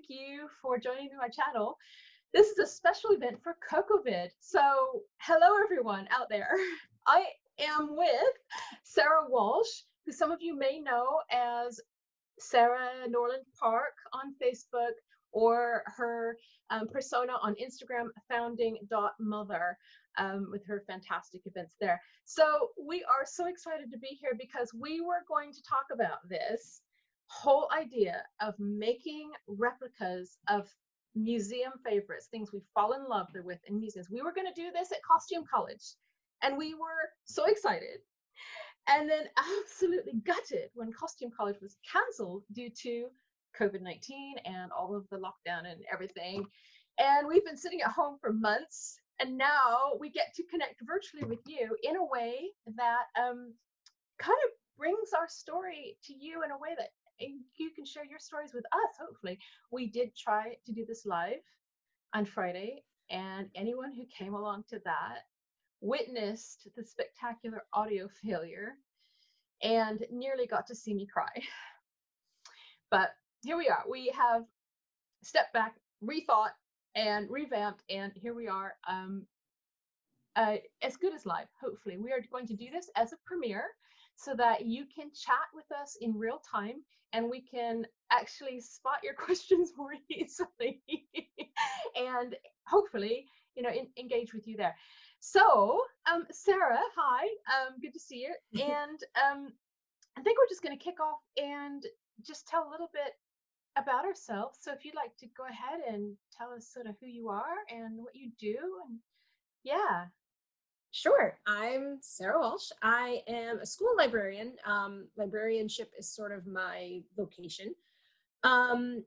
thank you for joining my channel. This is a special event for CocoVid. So hello everyone out there. I am with Sarah Walsh, who some of you may know as Sarah Norland Park on Facebook or her um, persona on Instagram, founding.mother, um, with her fantastic events there. So we are so excited to be here because we were going to talk about this whole idea of making replicas of museum favorites, things we fall in love with in museums. We were going to do this at Costume College and we were so excited and then absolutely gutted when Costume College was canceled due to COVID 19 and all of the lockdown and everything. And we've been sitting at home for months, and now we get to connect virtually with you in a way that um, kind of brings our story to you in a way that you can share your stories with us, hopefully. We did try to do this live on Friday, and anyone who came along to that witnessed the spectacular audio failure and nearly got to see me cry. But here we are. We have stepped back, rethought, and revamped, and here we are. Um, uh, as good as live, hopefully. We are going to do this as a premiere so that you can chat with us in real time and we can actually spot your questions more easily and hopefully, you know, in, engage with you there. So, um, Sarah, hi, um, good to see you. And um, I think we're just going to kick off and just tell a little bit about ourselves. So if you'd like to go ahead and tell us sort of who you are and what you do and yeah. Sure. I'm Sarah Walsh. I am a school librarian. Um, librarianship is sort of my vocation. Um,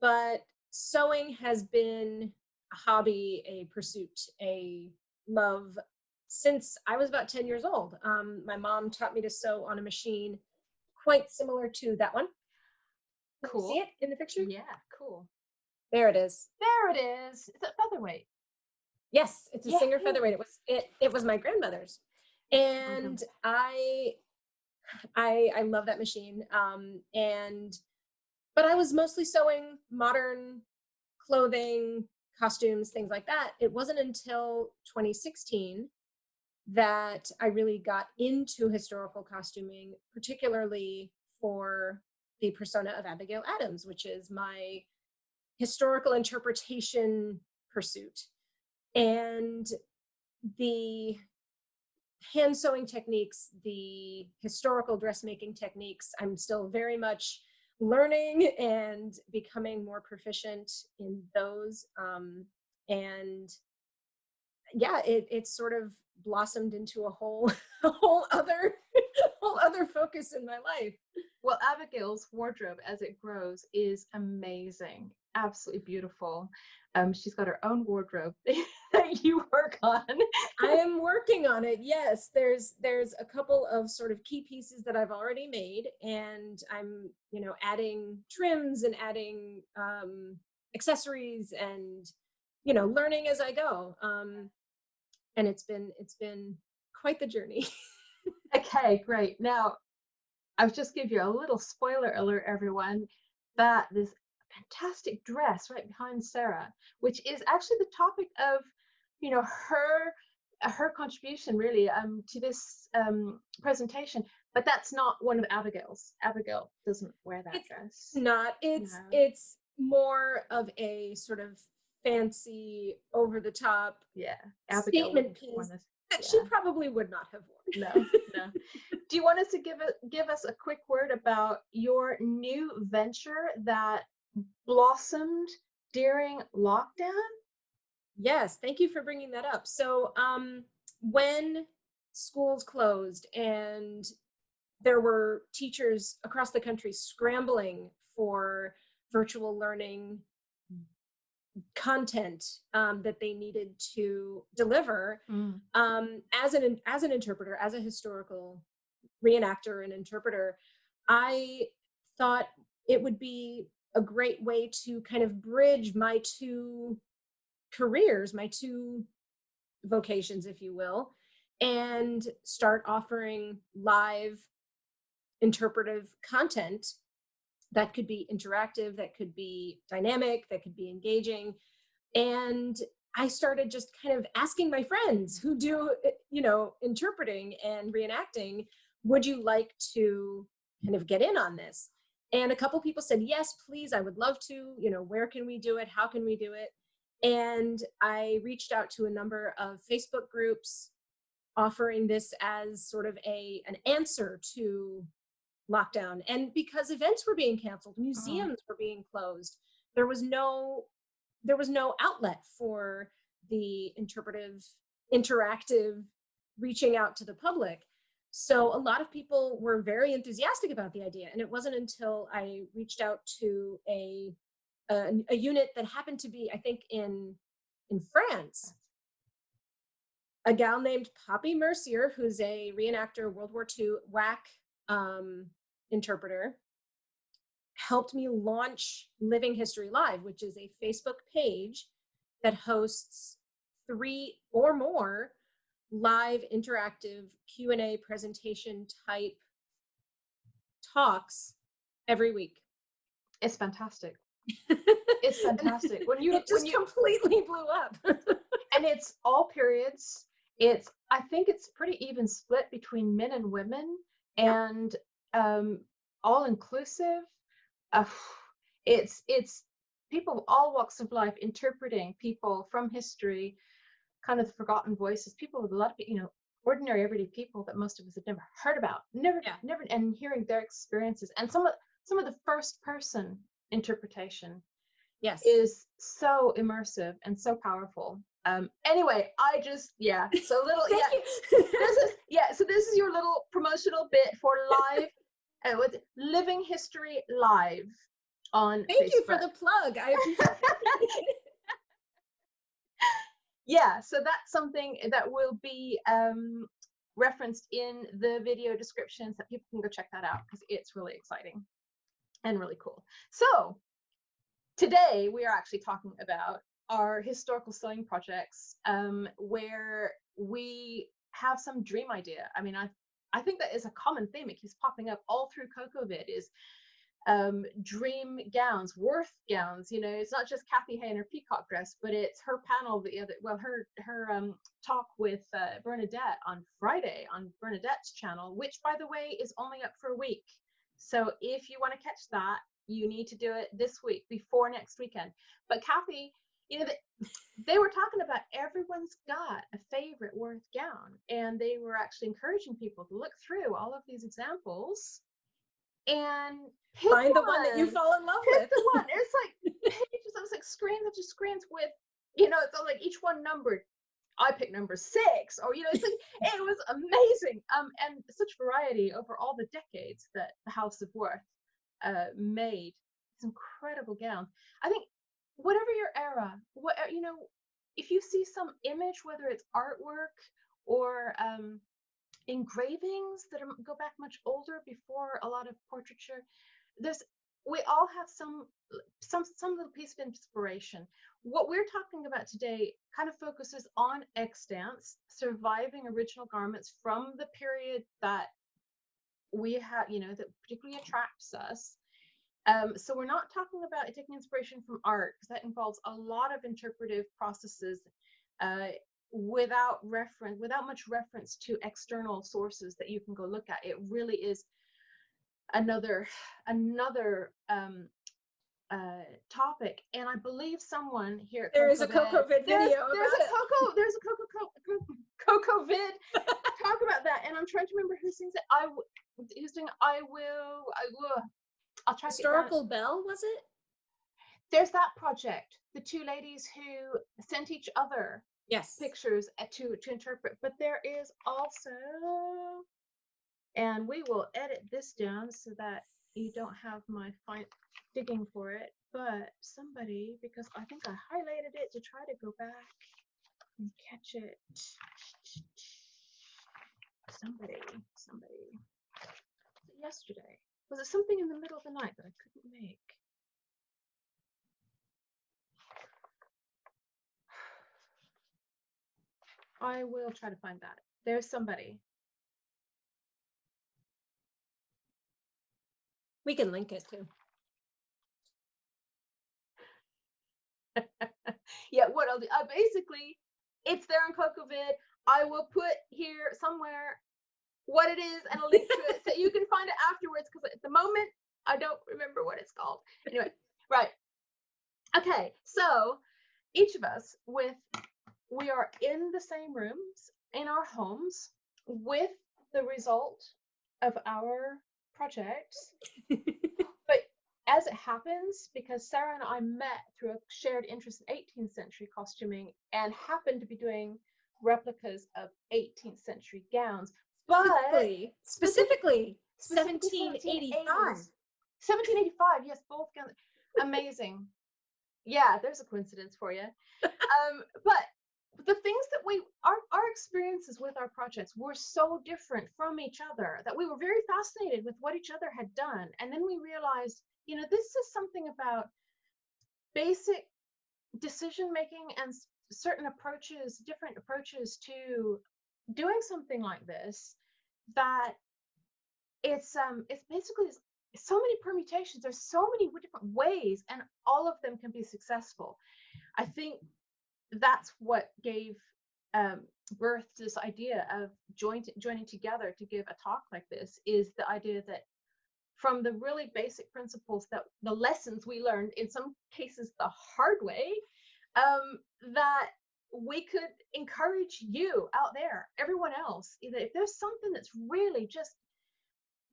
but sewing has been a hobby, a pursuit, a love since I was about 10 years old. Um, my mom taught me to sew on a machine quite similar to that one. Cool. See it in the picture? Yeah, cool. There it is. There it is. It's a featherweight? Yes, it's a yeah. Singer featherweight. It was it it was my grandmother's. And mm-hmm. I I I love that machine. Um and but I was mostly sewing modern clothing, costumes, things like that. It wasn't until 2016 that I really got into historical costuming, particularly for the persona of Abigail Adams, which is my historical interpretation pursuit. And the hand sewing techniques, the historical dressmaking techniques, I'm still very much learning and becoming more proficient in those. Um, and yeah, it, it's sort of blossomed into a whole, a whole other, whole other focus in my life. Well, Abigail's wardrobe as it grows is amazing, absolutely beautiful. Um, she's got her own wardrobe that you work on. I am working on it. Yes, there's there's a couple of sort of key pieces that I've already made, and I'm you know adding trims and adding um, accessories and you know learning as I go. Um, and it's been it's been quite the journey. okay, great. Now I'll just give you a little spoiler alert, everyone, that this fantastic dress right behind Sarah, which is actually the topic of, you know, her her contribution really um, to this um, presentation. But that's not one of Abigail's. Abigail doesn't wear that it's dress. Not. It's no. it's more of a sort of fancy, over the top, yeah, Abigail statement piece that yeah. she probably would not have worn. No, no. Do you want us to give it give us a quick word about your new venture that blossomed during lockdown? Yes, thank you for bringing that up. So, um, when schools closed and there were teachers across the country scrambling for virtual learning content um, that they needed to deliver mm. um, as an as an interpreter as a historical reenactor and interpreter i thought it would be a great way to kind of bridge my two careers my two vocations if you will and start offering live interpretive content that could be interactive, that could be dynamic, that could be engaging. And I started just kind of asking my friends who do, eh, you know, interpreting and reenacting, would you like to kind of get in on this? And a couple people said, yes, please, I would love to, you know, where can we do it? How can we do it? And I reached out to a number of Facebook groups offering this as sort of a an answer to lockdown. And because events were being canceled, uh-huh. museums were being closed, there was no there was no outlet for the interpretive, interactive reaching out to the public. So a lot of people were very enthusiastic about the idea. And it wasn't until I reached out to a, a, a unit that happened to be, I think in, in France, a gal named Poppy Mercier, who's a reenactor, World War II WAC um, interpreter, helped me launch Living History Live, which is a Facebook page that hosts three or more live interactive Q&A presentation type talks every week. It's fantastic. it's fantastic. When you it just you, completely blew up. and it's all periods. It's I think it's pretty even split between men and women and um all inclusive. Uh, it's it's people of all walks of life interpreting people from history kind of forgotten voices, people with a lot of, you know, ordinary everyday people that most of us have never heard about, never, yeah. never, and hearing their experiences and some of some of the first person interpretation, yes, is so immersive and so powerful. Um, anyway, I just yeah, so little yeah, this is yeah, so this is your little promotional bit for live uh, with Living History Live on. Thank Facebook. you for the plug. I appreciate yeah, so that's something that will be um, referenced in the video descriptions that people can go check that out because it's really exciting and really cool. So today we are actually talking about our historical sewing projects um, where we have some dream idea. I mean, I I think that is a common theme. It keeps popping up all through CocoVid is um, dream gowns, worth gowns. You know, it's not just Kathy Hay in her peacock dress, but it's her panel the other, well, her her um, talk with uh, Bernadette on Friday on Bernadette's channel, which by the way is only up for a week. So if you want to catch that, you need to do it this week before next weekend. But Kathy, you know, they were talking about everyone's got a favorite worth gown, and they were actually encouraging people to look through all of these examples and find one. the one that you fall in love pick with. the one. It's like pages. I was like screens after screens with, you know, it's all like each one numbered. I picked number six, or you know, it's like it was amazing. Um, and such variety over all the decades that the House of Worth uh, made. These incredible gowns. I think whatever your era, what you know, if you see some image, whether it's artwork or um, engravings that are, go back much older before a lot of portraiture. There's we all have some some some little piece of inspiration. What we're talking about today kind of focuses on extants, surviving original garments from the period that we have, you know, that particularly attracts us. Um, so we're not talking about taking inspiration from art because that involves a lot of interpretive processes uh, without reference, without much reference to external sources that you can go look at. It really is another another um, uh, topic, and I believe someone here. There is a Coco Vid video. There's, there's a Coco. There's a Coco Coco Vid talk about that, and I'm trying to remember who sings it. I who's doing. I will. I will. I'll try. Historical Bell was it? There's that project. The two ladies who sent each other yes pictures uh, to to interpret but there is also and we will edit this down so that you don't have my fine digging for it but somebody because i think i highlighted it to try to go back and catch it somebody somebody yesterday was it something in the middle of the night that i couldn't make I will try to find that. There's somebody. We can link it too. yeah, what I'll do, uh, basically, it's there in CocoVid. I will put here somewhere what it is and a link to it so you can find it afterwards because at the moment, I don't remember what it's called. Anyway, right. Okay, so each of us with, we are in the same rooms in our homes with the result of our projects. but as it happens, because Sarah and I met through a shared interest in 18th century costuming and happened to be doing replicas of 18th century gowns, specifically, specifically 1785. 1785, yes, both gowns. Amazing. yeah, there's a coincidence for you. um, but the things that we our, our experiences with our projects were so different from each other that we were very fascinated with what each other had done. And then we realized you know this is something about basic decision making and certain approaches different approaches to doing something like this that it's um it's basically so many permutations. There's so many different ways and all of them can be successful. I think that's what gave um, birth to this idea of joint, joining together to give a talk like this is the idea that from the really basic principles that the lessons we learned in some cases the hard way um, that we could encourage you out there everyone else if there's something that's really just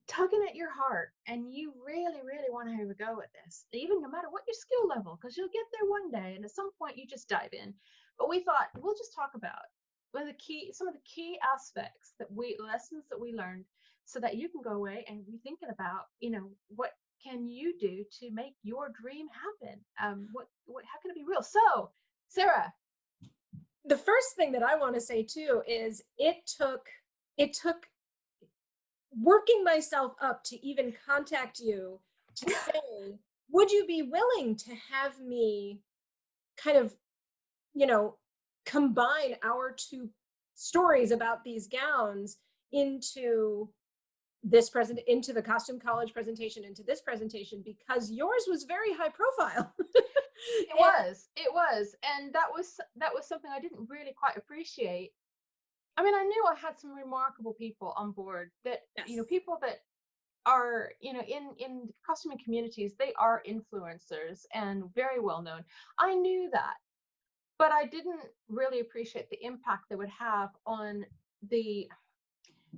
tugging at your heart and you really really want to have a go at this even no matter what your skill level because you'll get there one day and at some point you just dive in. But we thought we'll just talk about the key some of the key aspects that we lessons that we learned so that you can go away and be thinking about you know what can you do to make your dream happen? Um what what how can it be real? So sarah. The first thing that i want to say too is it took it took working myself up to even contact you to say, would you be willing to have me kind of, you know, combine our two stories about these gowns into this present into the costume college presentation into this presentation? Because yours was very high profile. It was. It was. And that was that was something i didn't really quite appreciate I mean, I knew I had some remarkable people on board that, yes. you know, people that are, you know, in, in costuming communities, they are influencers and very well known. I knew that, but I didn't really appreciate the impact they would have on the,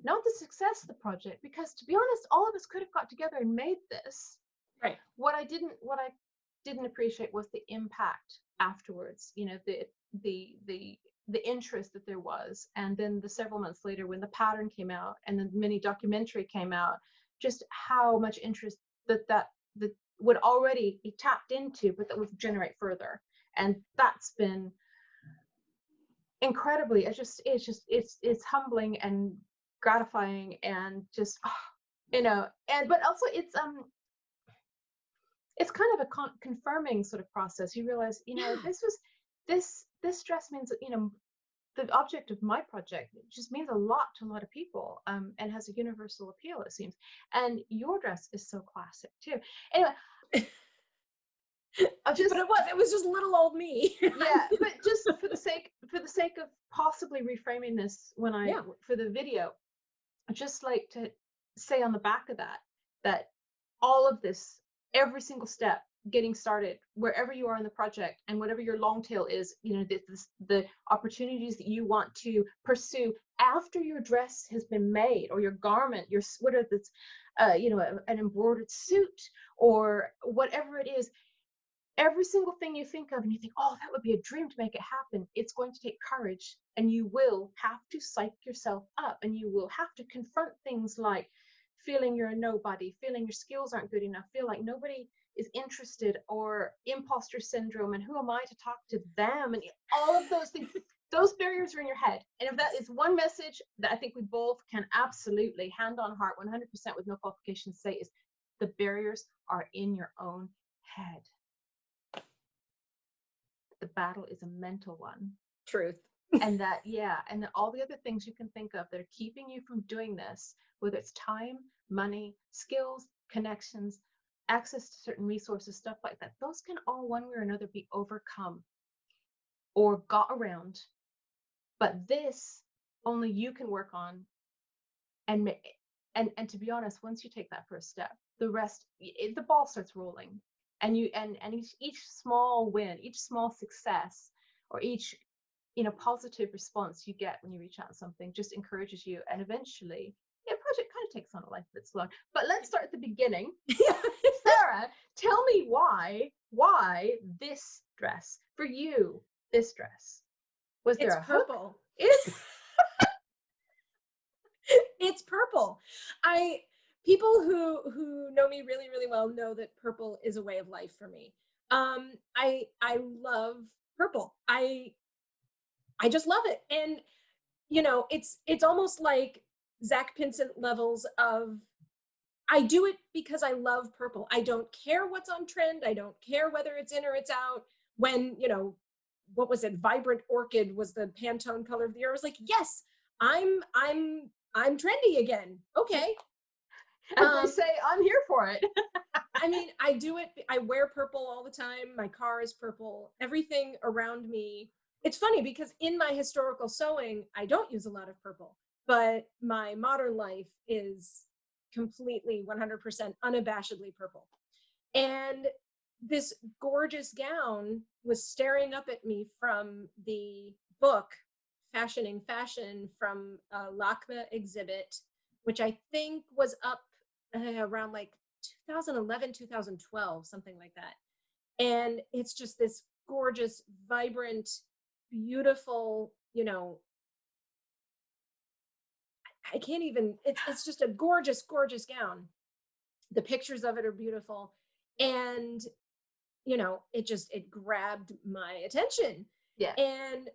not the success of the project, because to be honest, all of us could have got together and made this. Right. What I didn't, what I didn't appreciate was the impact afterwards, you know, the, the, the the interest that there was. And then the several months later when the pattern came out and the mini documentary came out just how much interest that that that would already be tapped into but that would generate further. And that's been incredibly it's just it's just it's it's humbling and gratifying and just oh, you know and but also it's um it's kind of a con- confirming sort of process. You realize you know this was this this dress means you know the object of my project just means a lot to a lot of people um, and has a universal appeal it seems and your dress is so classic too anyway just, but it was it was just little old me yeah but just for the sake for the sake of possibly reframing this when i yeah. for the video i just like to say on the back of that that all of this every single step getting started wherever you are in the project and whatever your long tail is you know the, the opportunities that you want to pursue after your dress has been made or your garment your sweater that's uh, you know an embroidered suit or whatever it is every single thing you think of and you think oh that would be a dream to make it happen it's going to take courage and you will have to psych yourself up and you will have to confront things like feeling you're a nobody feeling your skills aren't good enough feel like nobody is interested or imposter syndrome and who am I to talk to them and all of those things. those barriers are in your head. And if that is one message that I think we both can absolutely hand on heart 100% with no qualifications say is the barriers are in your own head. The battle is a mental one. Truth. and that, yeah, and all the other things you can think of that are keeping you from doing this, whether it's time, money, skills, connections, access to certain resources, stuff like that, those can all one way or another be overcome or got around. But this only you can work on and and and to be honest once you take that first step the rest it, the ball starts rolling and you and and each, each small win each small success or each you know positive response you get when you reach out to something just encourages you and eventually yeah project kind of takes on a life of its own but let's start at the beginning. Sarah tell me why why this dress for you this dress? Was there it's a purple. It's it's purple. I people who who know me really really well know that purple is a way of life for me. Um i i love purple. I I just love it. And you know, it's it's almost like Zack Pinsent levels of I do it because I love purple. I don't care what's on trend. I don't care whether it's in or it's out. When, you know, what was it? Vibrant orchid was the Pantone color of the year. I was like, yes, I'm I'm I'm trendy again. Okay. And um, say I'm here for it. I mean, I do it. I wear purple all the time. My car is purple. Everything around me it's funny because in my historical sewing, I don't use a lot of purple, but my modern life is completely 100% unabashedly purple. And this gorgeous gown was staring up at me from the book Fashioning Fashion from a LACMA exhibit, which I think was up uh, around like 2011, 2012, something like that. And it's just this gorgeous, vibrant, beautiful, you know, I can't even, it's, it's just a gorgeous, gorgeous gown. The pictures of it are beautiful. And, you know, it just, it grabbed my attention. Yeah. And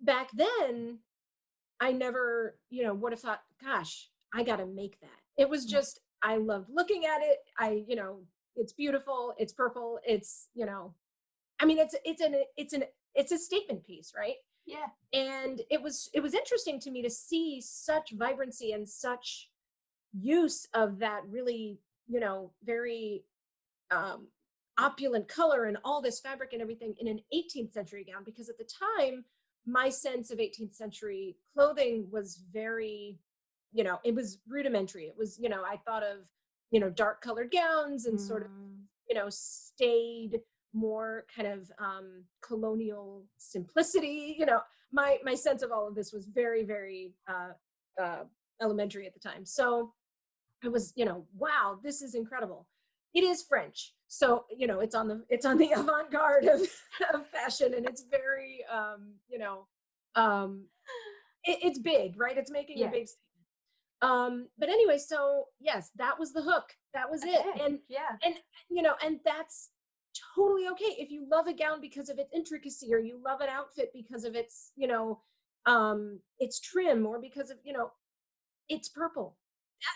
back then, I never, you know, would have thought, gosh, I got to make that. It was mm. just, I loved looking at it. I, you know, it's beautiful. It's purple. It's, you know, I mean, it's, it's an, it's an it's a statement piece, right? Yeah. And it was it was interesting to me to see such vibrancy and such use of that really, you know, very um opulent color and all this fabric and everything in an 18th century gown because at the time my sense of 18th century clothing was very you know it was rudimentary it was you know i thought of you know dark colored gowns and mm. sort of mm. you know staid more kind of um, colonial simplicity. You know, my my sense of all of this was very very uh, uh, elementary at the time. So I was, you know, wow, this is incredible. It is French, so you know, it's on the it's on the avant-garde of, of fashion, and it's very, um, you know, um, it, it's big, right? It's making yeah. a big statement. Um, but anyway, so yes, that was the hook. That was it. Okay. And yeah, and you know, and that's totally okay if you love a gown because of its intricacy or you love an outfit because of its you know um its trim or because of you know it's purple.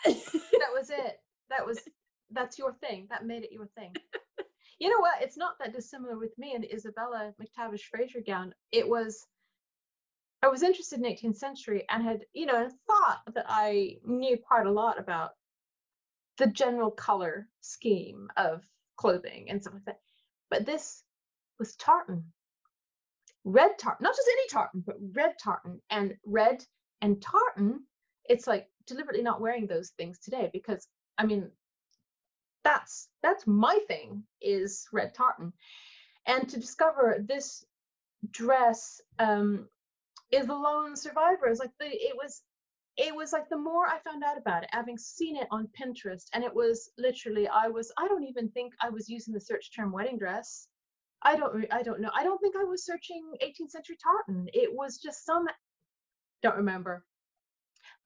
That was it. That was that's your thing. That made it your thing. You know what? It's not that dissimilar with me and isabella mctavish fraser gown. It was i was interested in 18th century and had you know thought that i knew quite a lot about the general color scheme of clothing and stuff like that but this was tartan. Red tartan, not just any tartan, but red tartan. And red and tartan, it's like deliberately not wearing those things today because I mean, that's that's my thing is red tartan. And to discover this dress um, is the lone survivor. It's like the it was it was like the more I found out about it, having seen it on Pinterest, and it was literally I was I don't even think I was using the search term wedding dress. I don't I don't know. I don't think I was searching 18th century tartan. It was just some don't remember,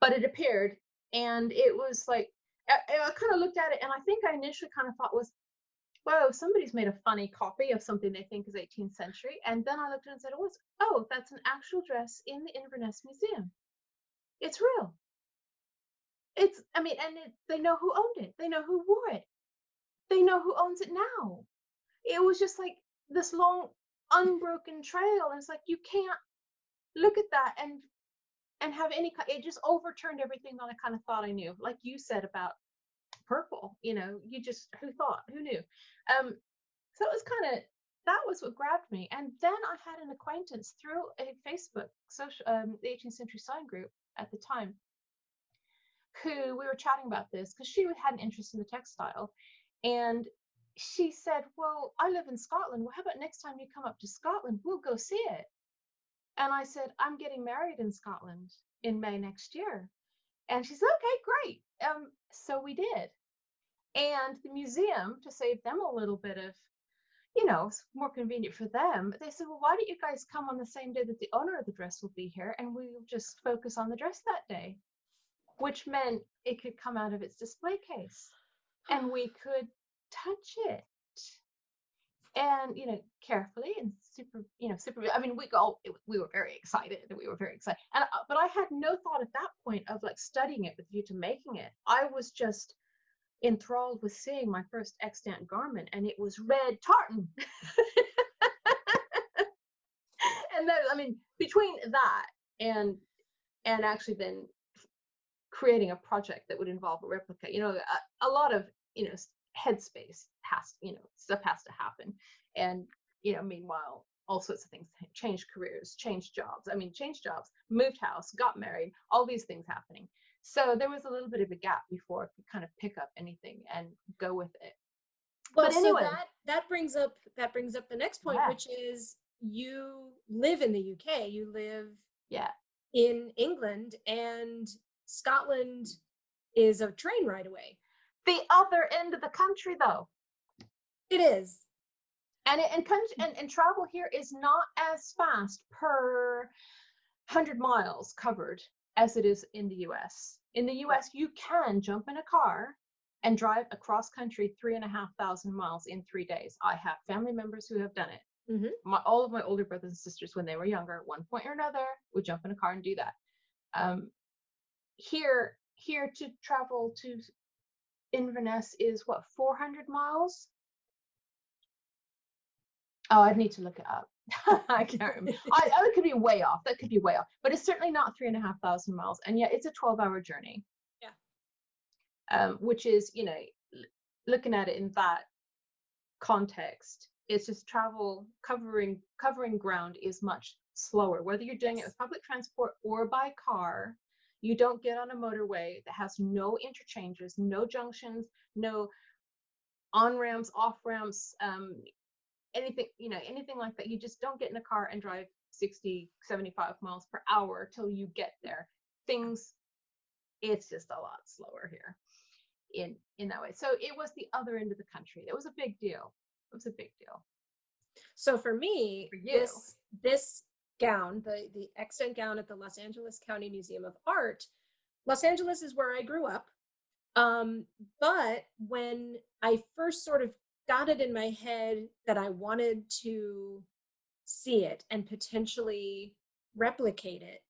but it appeared, and it was like I, I kind of looked at it, and I think I initially kind of thought was, whoa, somebody's made a funny copy of something they think is 18th century, and then I looked at it and said, oh, oh, that's an actual dress in the Inverness Museum it's real. It's, I mean, and it, they know who owned it. They know who wore it. They know who owns it now. It was just like this long, unbroken trail. And it's like, you can't look at that and and have any it just overturned everything that I kind of thought I knew. Like you said about purple. You know, you just who thought, who knew? Um, so it was kind of that was what grabbed me. And then I had an acquaintance through a Facebook social, um, the 18th century sewing group at the time, who we were chatting about this because she had an interest in the textile, and she said, "Well, I live in Scotland. Well, how about next time you come up to Scotland, we'll go see it." And I said, "I'm getting married in Scotland in May next year." And she said, "Okay, great." Um, so we did. And the museum, to save them a little bit of you know, it's more convenient for them. They said, well, why don't you guys come on the same day that the owner of the dress will be here and we'll just focus on the dress that day, which meant it could come out of its display case and we could touch it and you know carefully and super you know super i mean we all we were very excited and we were very excited and uh, but i had no thought at that point of like studying it with you to making it i was just enthralled with seeing my first extant garment and it was red tartan. And then i mean between that and and actually then creating a project that would involve a replica you know a, a lot of you know headspace has you know stuff has to happen. And you know meanwhile all sorts of things change careers change jobs i mean change jobs moved house got married all these things happening so there was a little bit of a gap before I could kind of pick up anything and go with it. Well, but anyway, so that that brings up that brings up the next point, yeah. which is you live in the UK. You live yeah in England, and Scotland is a train ride away. The other end of the country, though. It is. And, it, and, and, and travel here is not as fast per 100 miles covered as it is in the US. In the US, you can jump in a car and drive across country three and a half thousand miles in three days. I have family members who have done it. Mm-hmm. My, all of my older brothers and sisters, when they were younger, at one point or another, would jump in a car and do that. Um, here, here to travel to Inverness is what 400 miles. Oh, I'd need to look it up. I can't remember. I, I could be way off. That could be way off. But it's certainly not three and a half thousand miles. And yet it's a 12 hour journey. Yeah. Um, which is, you know, looking at it in that context, it's just travel covering covering ground is much slower. Whether you're doing it with public transport or by car, you don't get on a motorway that has no interchanges, no junctions, no on ramps, off ramps, um, anything you know anything like that. You just don't get in a car and drive 60 75 miles per hour till you get there. Things it's just a lot slower here in in that way. So it was the other end of the country. It was a big deal. It was a big deal. So for me for this this gown the the extant gown at the los angeles county museum of art los angeles is where i grew up. Um, but when i first sort of got it in my head that I wanted to see it and potentially replicate it.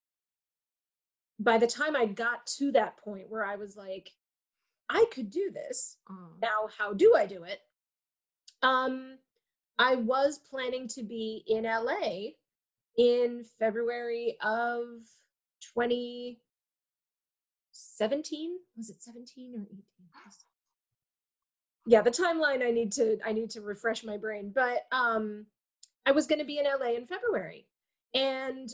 By the time I got to that point where I was like, I could do this. Mm. Now, how do I do it? Um, I was planning to be in LA in February of 2017. Was it 17 or 18? Yeah the timeline i need to i need to refresh my brain but um i was going to be in la in february and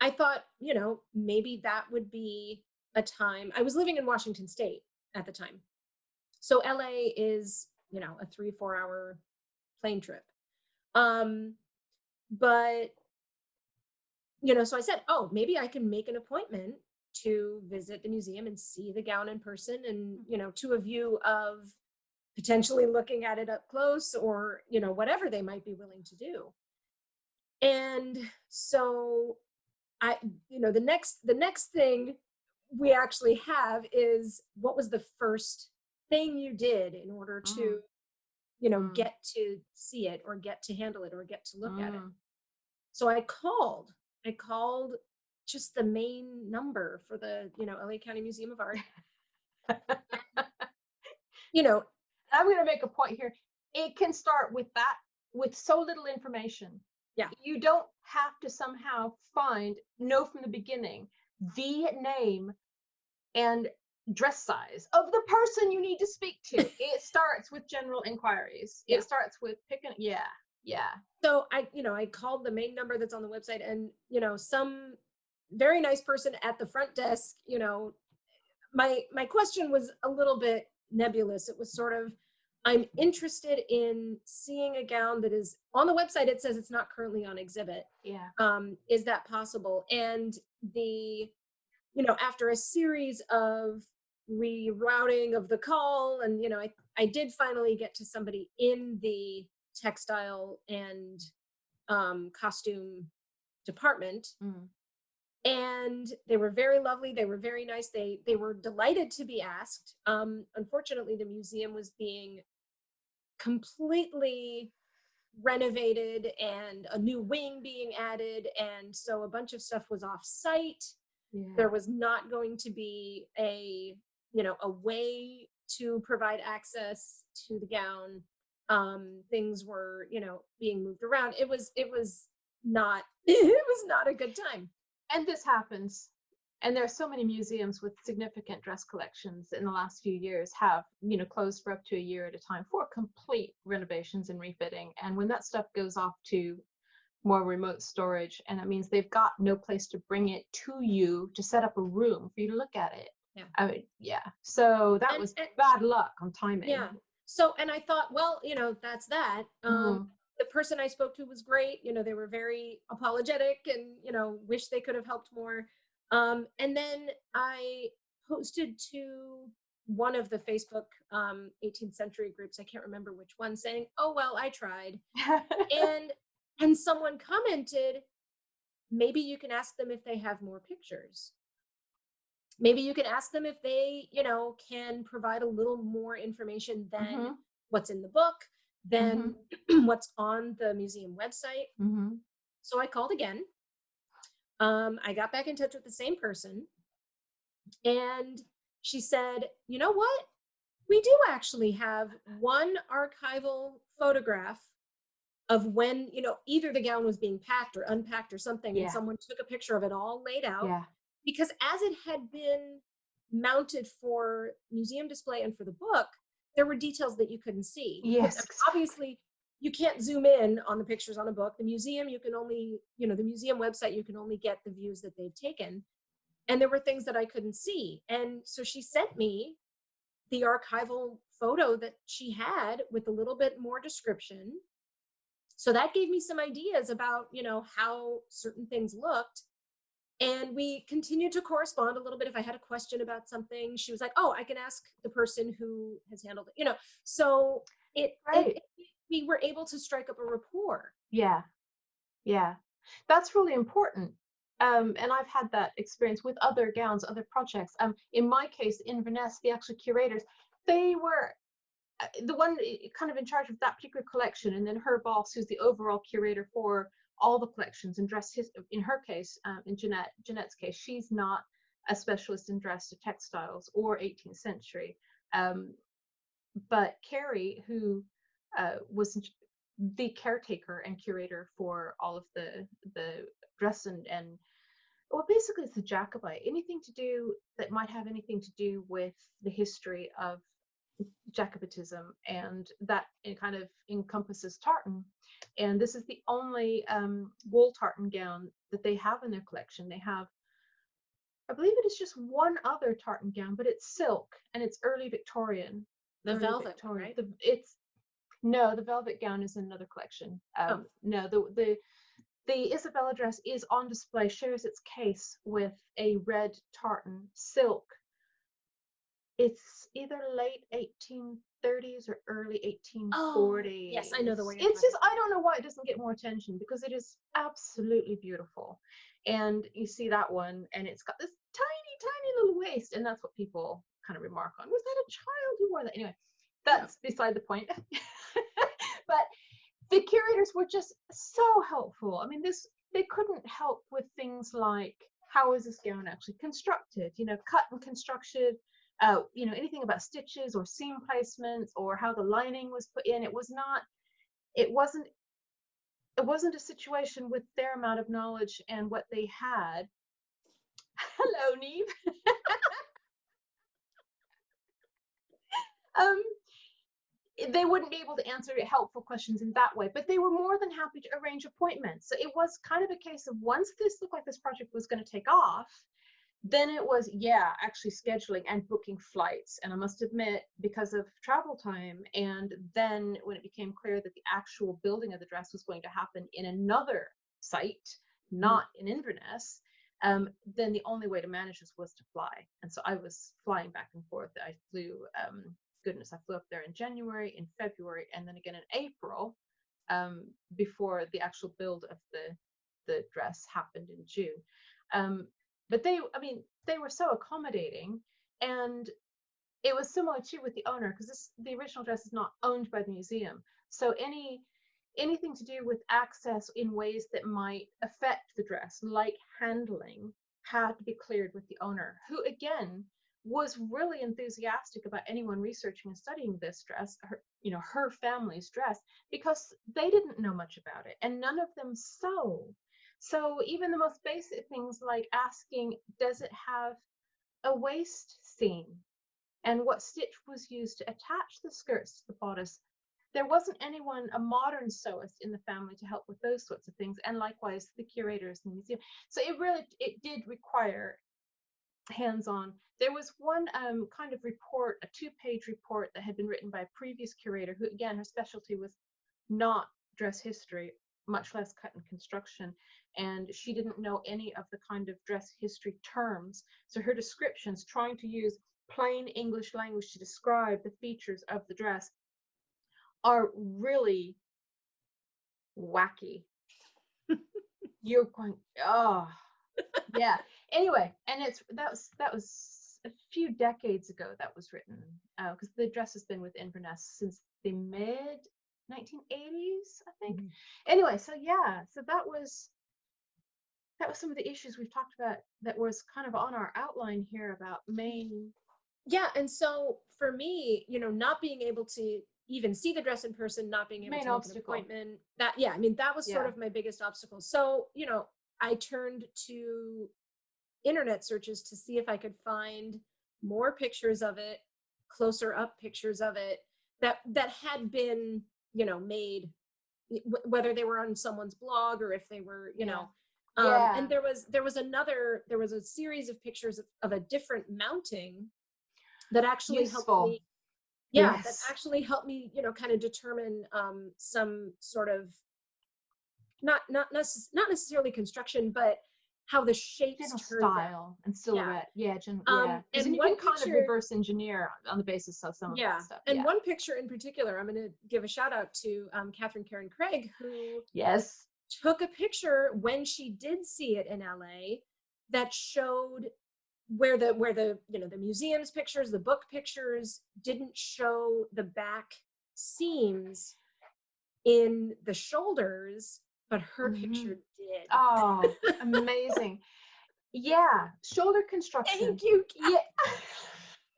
i thought you know maybe that would be a time i was living in washington state at the time. So la is you know a three four hour plane trip. Um but you know so i said oh maybe i can make an appointment to visit the museum and see the gown in person and you know to a view of potentially looking at it up close or you know whatever they might be willing to do and so i you know the next the next thing we actually have is what was the first thing you did in order to mm. you know mm. get to see it or get to handle it or get to look mm. at it mm. so i called i called just the main number for the you know la county museum of art you know I'm going to make a point here. It can start with that, with so little information. Yeah. You don't have to somehow find, know from the beginning, the name and dress size of the person you need to speak to. it starts with general inquiries. Yeah. It starts with picking, yeah, yeah. So I, you know, I called the main number that's on the website and, you know, some very nice person at the front desk, you know, my my question was a little bit nebulous. It was sort of I'm interested in seeing a gown that is on the website. It says it's not currently on exhibit. Yeah. Um, is that possible? And the, you know, after a series of rerouting of the call, and you know, I I did finally get to somebody in the textile and um, costume department. Mm and they were very lovely they were very nice they they were delighted to be asked um unfortunately the museum was being completely renovated and a new wing being added. And so a bunch of stuff was off site yeah. there was not going to be a you know a way to provide access to the gown. Um things were you know being moved around. It was it was not it was not a good time. And this happens and there are so many museums with significant dress collections in the last few years have you know closed for up to a year at a time for complete renovations and refitting. And when that stuff goes off to more remote storage and that means they've got no place to bring it to you to set up a room for you to look at it. Yeah. I mean, yeah. So that and, was and, bad luck on timing. Yeah. So and i thought well you know that's that. Um mm-hmm. the person I spoke to was great. You know, they were very apologetic and, you know, wish they could have helped more. Um, and then I posted to one of the Facebook um, 18th century groups, I can't remember which one, saying, oh, well, I tried. and and someone commented, maybe you can ask them if they have more pictures. Maybe you can ask them if they, you know, can provide a little more information than mm-hmm. what's in the book than mm-hmm. what's on the museum website. Mm-hmm. So I called again. Um, I got back in touch with the same person, and she said, You know what? We do actually have one archival photograph of when, you know, either the gown was being packed or unpacked or something, yeah. and someone took a picture of it all laid out. Yeah. Because as it had been mounted for museum display and for the book, there were details that you couldn't see. Yes. Obviously, you can't zoom in on the pictures on a book. The museum, you can only, you know, the museum website, you can only get the views that they've taken. And there were things that I couldn't see. And so she sent me the archival photo that she had with a little bit more description. So that gave me some ideas about, you know, how certain things looked and we continued to correspond a little bit if i had a question about something she was like oh i can ask the person who has handled it you know so it, right. it, it we were able to strike up a rapport. Yeah. Yeah. That's really important um, and I've had that experience with other gowns, other projects. Um, in my case, Inverness, the actual curators, they were uh, the one eh, kind of in charge of that particular collection, and then her boss, who's the overall curator for all the collections and dress his in her case um, in Jeanette Jeanette's case she's not a specialist in dress to textiles or 18th century. Um, but Carrie who uh, was the caretaker and curator for all of the the dress and and well basically it's the Jacobite anything to do that might have anything to do with the history of Jacobitism, and that it kind of encompasses tartan. And this is the only um, wool tartan gown that they have in their collection. They have, I believe it is just one other tartan gown, but it's silk and it's early Victorian. The early velvet, Victorian. right? The, it's no, the velvet gown is in another collection. Um, oh. No, the the the Isabella dress is on display, shares its case with a red tartan silk it's either late 1830s or early 1840s. Oh, yes, I know the way. It's just I don't know why it doesn't get more attention because it is absolutely beautiful. And you see that one, and it's got this tiny, tiny little waist, and that's what people kind of remark on. Was that a child who wore that? Anyway, that's yeah. beside the point. but the curators were just so helpful. I mean, this they couldn't help with things like how is this gown actually constructed? You know, cut and constructed uh, you know, anything about stitches or seam placements or how the lining was put in. It was not, it wasn't, it wasn't a situation with their amount of knowledge and what they had. Hello, Neve. um, they wouldn't be able to answer helpful questions in that way, but they were more than happy to arrange appointments. So it was kind of a case of once this looked like this project was going to take off, then it was yeah actually scheduling and booking flights and i must admit because of travel time and then when it became clear that the actual building of the dress was going to happen in another site mm. not in inverness um, then the only way to manage this was to fly and so i was flying back and forth i flew um, goodness i flew up there in january in february and then again in april um, before the actual build of the the dress happened in june. Um, but they i mean they were so accommodating and it was similar too with the owner because this the original dress is not owned by the museum. So any anything to do with access in ways that might affect the dress like handling had to be cleared with the owner who again was really enthusiastic about anyone researching and studying this dress her you know her family's dress because they didn't know much about it and none of them sew so even the most basic things like asking, does it have a waist seam? And what stitch was used to attach the skirts to the bodice? There wasn't anyone, a modern sewist in the family to help with those sorts of things. And likewise, the curators in the museum. So it really, it did require hands-on. There was one um, kind of report, a two-page report that had been written by a previous curator who, again, her specialty was not dress history, much less cut and construction and she didn't know any of the kind of dress history terms. So her descriptions, trying to use plain English language to describe the features of the dress, are really wacky. You're going, oh, yeah. Anyway, and it's that was that was a few decades ago that was written because uh, the dress has been with Inverness since the mid 1980s, I think. Mm-hmm. Anyway, so yeah, so that was that was some of the issues we've talked about that was kind of on our outline here about Maine. yeah and so for me you know not being able to even see the dress in person not being able main to make obstacle. an appointment that yeah i mean that was yeah. sort of my biggest obstacle so you know i turned to internet searches to see if i could find more pictures of it closer up pictures of it that that had been you know made whether they were on someone's blog or if they were you yeah. know um, yeah. and there was there was another there was a series of pictures of, of a different mounting that actually Useful. helped me yeah yes. that actually helped me you know kind of determine um, some sort of not not necess- not necessarily construction but how the shapes style and silhouette yeah yeah, gen- um, yeah. and you one can kind of reverse engineer on the basis of some yeah. of that stuff and yeah. one picture in particular i'm going to give a shout out to um, catherine karen craig who yes took a picture when she did see it in LA that showed where the where the you know the museum's pictures the book pictures didn't show the back seams in the shoulders but her mm-hmm. picture did oh amazing yeah shoulder construction thank you yeah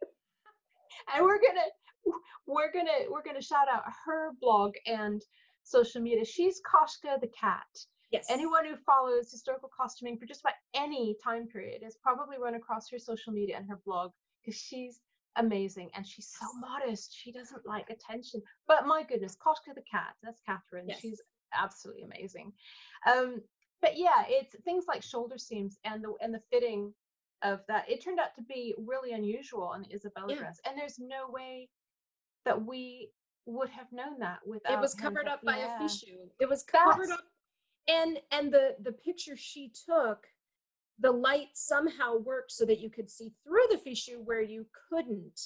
and we're gonna we're gonna we're gonna shout out her blog and social media. She's Koshka the cat. Yes. Anyone who follows historical costuming for just about any time period has probably run across her social media and her blog because she's amazing and she's so modest. She doesn't like attention. But my goodness, Koshka the cat, that's Catherine. Yes. She's absolutely amazing. Um, but yeah, it's things like shoulder seams and the and the fitting of that. It turned out to be really unusual on the Isabella yeah. dress. And there's no way that we would have known that without it was covered up by yeah. a fichu it was covered That's... up and and the the picture she took the light somehow worked so that you could see through the fichu where you couldn't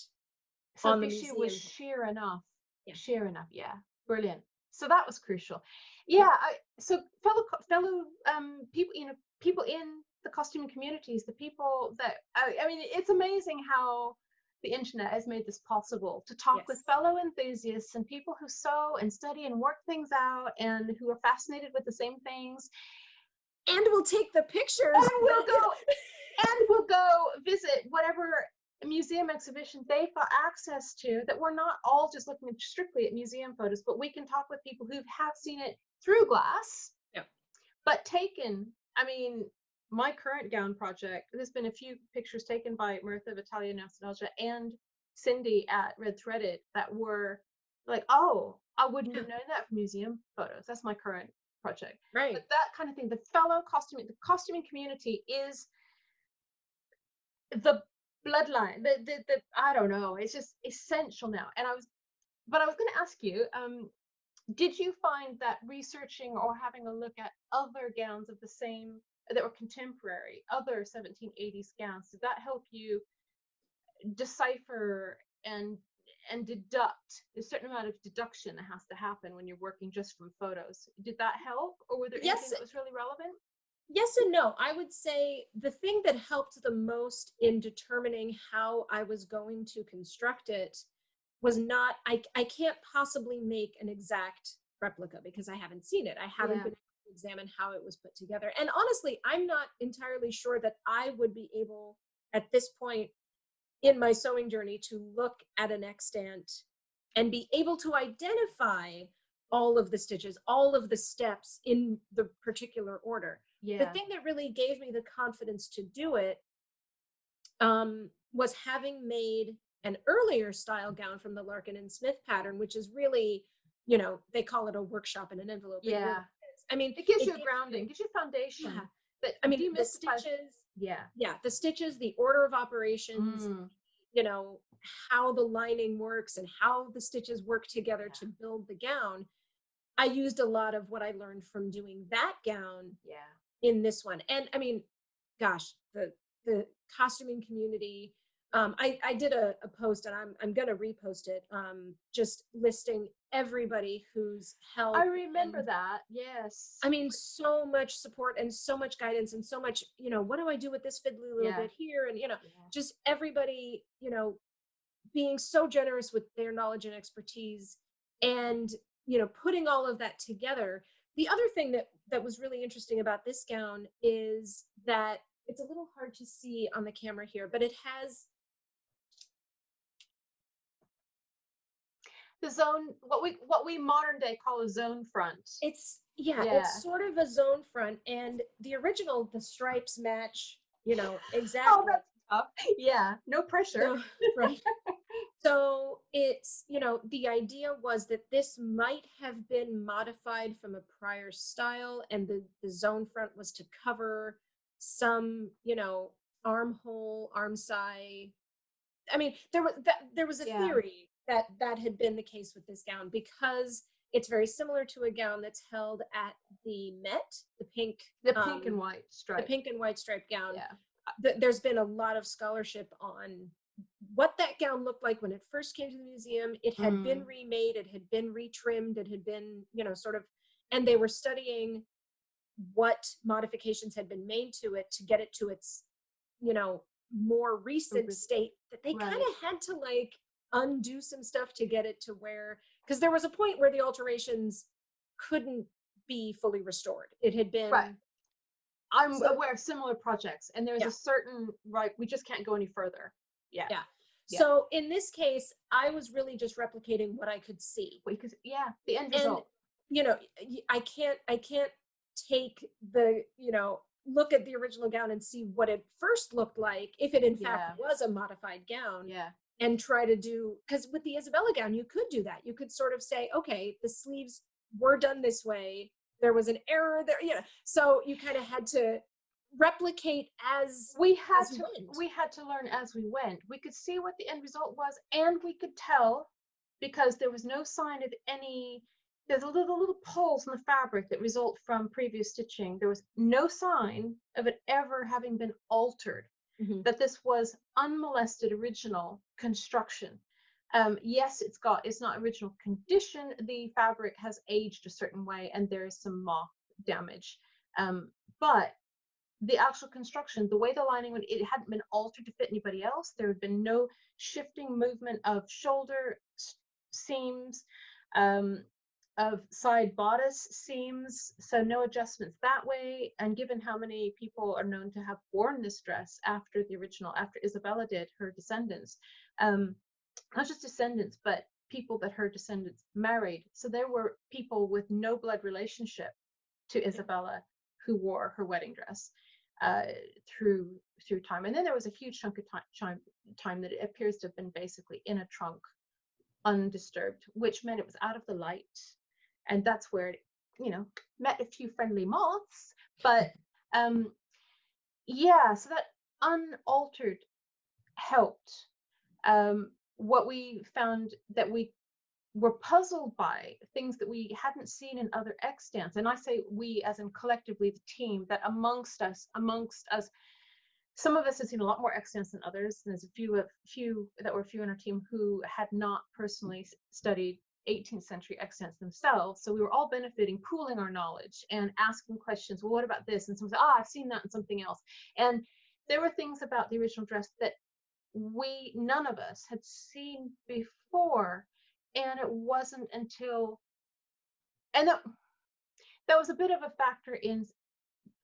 so on the fichu was sheer enough yeah. sheer enough yeah brilliant so that was crucial yeah I, so fellow fellow um people you know people in the costuming communities the people that I, I mean it's amazing how the internet has made this possible to talk yes. with fellow enthusiasts and people who sew and study and work things out and who are fascinated with the same things. And we'll take the pictures. And we'll go and we'll go visit whatever museum exhibition they've got access to that we're not all just looking strictly at museum photos, but we can talk with people who have seen it through glass. Yep. But taken, I mean, my current gown project, there's been a few pictures taken by Martha of Italian Nostalgia and Cindy at Red Threaded that were like, oh, I wouldn't have known that from museum photos. That's my current project. Right. But that kind of thing, the fellow costuming, the costuming community is the bloodline. The, the the I don't know. It's just essential now. And I was, but I was going to ask you, um, did you find that researching or having a look at other gowns of the same that were contemporary, other 1780s gowns, did that help you decipher and and deduct? A certain amount of deduction that has to happen when you're working just from photos. Did that help or were there Yes, anything that was really relevant? Yes and no. I would say the thing that helped the most in determining how i was going to construct it was not i, I can't possibly make an exact replica because i haven't seen it. I haven't Yeah. been able to examine how it was put together. And honestly i'm not entirely sure that i would be able at this point in my sewing journey to look at an extant and be able to identify all of the stitches all of the steps in the particular order. Yeah. the thing that really gave me the confidence to do it um, was having made an earlier style gown from the Larkin and Smith pattern, which is really, you know, they call it a workshop in an envelope. it really Yeah. I mean, it gives you a gives grounding gives you foundation Yeah. that I mean, the stitches, yeah yeah, the stitches, the order of operations, Mm, you know, how the lining works and how the stitches work together Yeah. to build the gown. I used a lot of what I learned from doing that gown yeah in this one. And I mean, gosh, the the costuming community. Um, I I did a, a post and I'm I'm gonna repost it. Um, just listing everybody who's helped. i remember and- that yes I mean, so much support and so much guidance and so much. You know, what do I do with this fiddly little Yeah. bit here? And you know, Yeah. just everybody. You know, being so generous with their knowledge and expertise, and you know, putting all of that together the other thing that that was really interesting about this gown is that it's a little hard to see on the camera here but it has the zone what we what we modern day call a zone front. It's yeah, Yeah. it's sort of a zone front and the original the stripes match you know exactly oh that's tough. Yeah no pressure. So- right. So it's you know the idea was that this might have been modified from a prior style and the the zone front was to cover some you know armhole arm side i mean there was that there was a Yeah. theory that that had been the case with this gown because it's very similar to a gown that's held at the met the pink the pink and um, white the pink and white striped gown. Yeah. Th- there's been a lot of scholarship on what that gown looked like when it first came to the museum. It had been Mm. remade, it had been retrimmed, it had been, you know, sort of, and they were studying what modifications had been made to it to get it to its, you know, more recent state that they kind of had to like undo some stuff to get it to where, because there was a point where the alterations couldn't be fully restored. It had been Right. i'm So- aware of similar projects and there's Yeah. a certain right we just can't go any further yeah Yeah. Yeah. So in this case, I was really just replicating what I could see. because yeah the end And result you know, I can't I can't take the, you know, look at the original gown and see what it first looked like if it in fact was a modified gown yeah and try to do because with the Isabella gown you could do that. You could sort of say, okay, the sleeves were done this way. There was an error there, you know. So you kind of had to replicate as we had as to went. we had to learn as we went we could see what the end result was and we could tell because there was no sign of any there's a little little pulls in the fabric that result from previous stitching there was no sign of it ever having been altered Mhm. that this was unmolested original construction um, yes it's got it's not original condition the fabric has aged a certain way and there is some moth damage um, but the actual construction, the way the lining went, it hadn't been altered to fit anybody else. There had been no shifting movement of shoulder seams, um, of side bodice seams, so no adjustments that way. And given how many people are known to have worn this dress after the original, after Isabella did, her descendants, um, not just descendants, but people that her descendants married. So there were people with no blood relationship to Isabella who wore her wedding dress uh, through through time. And then there was a huge chunk of time, time that it appears to have been basically in a trunk, undisturbed, which meant it was out of the light. And that's where it, you know, met a few friendly moths. But um, yeah, so that unaltered helped. Um, what we found that we were puzzled by things that we hadn't seen in other extants. And I say we as in collectively the team, that amongst us, amongst us, some of us had seen a lot more extants than others. And There's a few of few that were a few in our team who had not personally studied 18th century extants themselves. So we were all benefiting, pooling our knowledge and asking questions. Well, what about this? And someone said, ah, oh, I've seen that in something else. And there were things about the original dress that we, none of us had seen before and it wasn't until and that, that was a bit of a factor in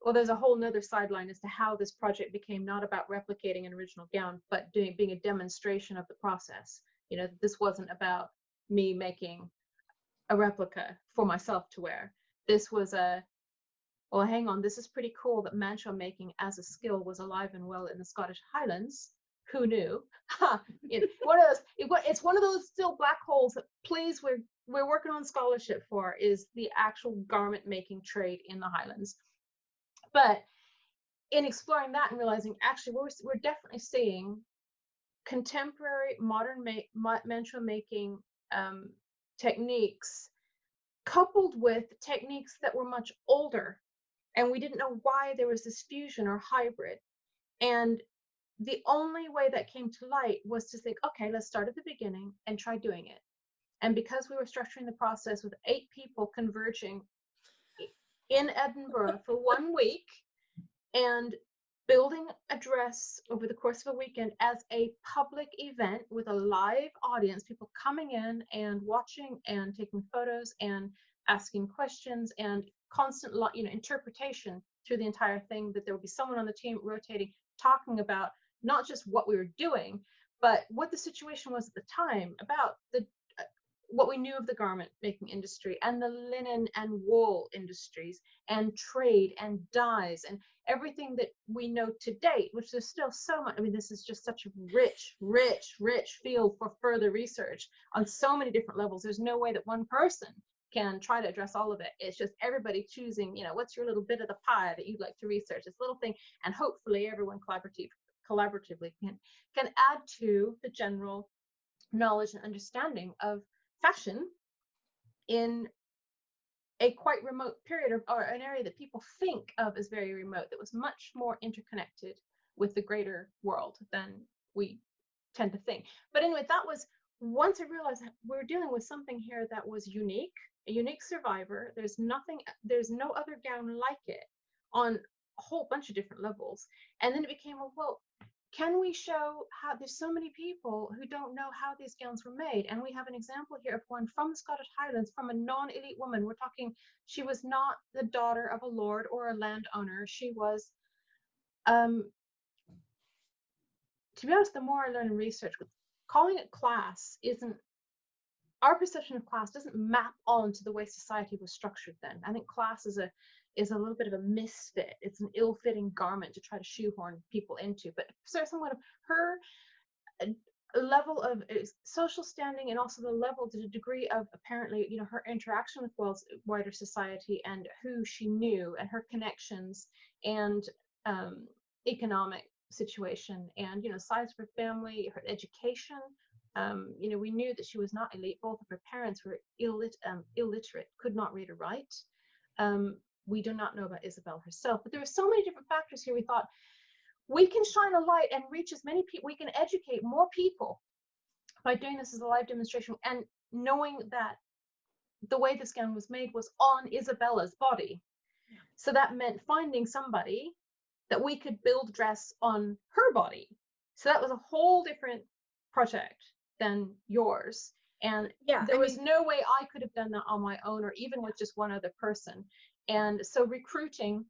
well there's a whole nother sideline as to how this project became not about replicating an original gown but doing being a demonstration of the process. You know this wasn't about me making a replica for myself to wear. This was a well hang on this is pretty cool that mantua making as a skill was alive and well in the scottish highlands who knew? one of those, it, it's one of those still black holes that please we're we're working on scholarship for is the actual garment making trade in the Highlands. But in exploring that and realizing actually we're, we're definitely seeing contemporary modern ma- mantua making um, techniques coupled with techniques that were much older and we didn't know why there was this fusion or hybrid and the only way that came to light was to think, okay, let's start at the beginning and try doing it. And because we were structuring the process with eight people converging in Edinburgh for one week and building a dress over the course of a weekend as a public event with a live audience, people coming in and watching and taking photos and asking questions and constant you know interpretation through the entire thing that there would be someone on the team rotating talking about not just what we were doing, but what the situation was at the time about the uh, what we knew of the garment making industry and the linen and wool industries and trade and dyes and everything that we know to date, which there's still so much. I mean, this is just such a rich, rich, rich field for further research on so many different levels. There's no way that one person can try to address all of it. It's just everybody choosing, you know, what's your little bit of the pie that you'd like to research, this little thing, and hopefully everyone collaborative collaboratively can, can add to the general knowledge and understanding of fashion in a quite remote period of, or an area that people think of as very remote that was much more interconnected with the greater world than we tend to think. But anyway, that was once I realized that we're dealing with something here that was unique, a unique survivor. There's nothing, there's no other gown like it on a whole bunch of different levels. And then it became, well, well, can we show how there's so many people who don't know how these gowns were made? And we have an example here of one from the Scottish Highlands from a non-elite woman. We're talking, she was not the daughter of a lord or a landowner. She was, um, to be honest, the more I learn and research, calling it class isn't, our perception of class doesn't map onto the way society was structured then. I think class is a is a little bit of a misfit. It's an ill-fitting garment to try to shoehorn people into. But so somewhat of her uh, level of uh, social standing and also the level the degree of apparently you know her interaction with world's wider society and who she knew and her connections and um, economic situation and you know size of her family her education um, you know we knew that she was not elite both of her parents were illit um, illiterate could not read or write um, we do not know about Isabel herself. But there are so many different factors here. We thought we can shine a light and reach as many people, we can educate more people by doing this as a live demonstration and knowing that the way this gown was made was on Isabella's body. So that meant finding somebody that we could build dress on her body. So that was a whole different project than yours. And yeah, there I was mean, no way I could have done that on my own or even with just one other person. And so recruiting,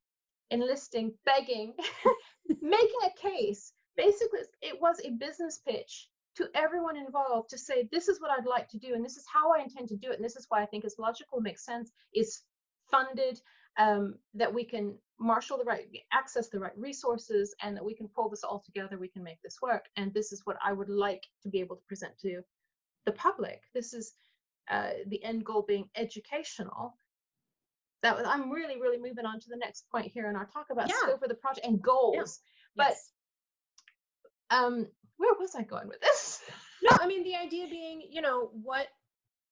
enlisting, begging, making a case. Basically, it was a business pitch to everyone involved to say, this is what I'd like to do, and this is how I intend to do it, and this is why I think it's logical, makes sense, is funded, um, that we can marshal the right access the right resources and that we can pull this all together we can make this work and this is what i would like to be able to present to the public this is uh, the end goal being educational that was, i'm really really moving on to the next point here in our talk about yeah. scope of the project and goals yeah. but yes. um where was i going with this no i mean the idea being you know what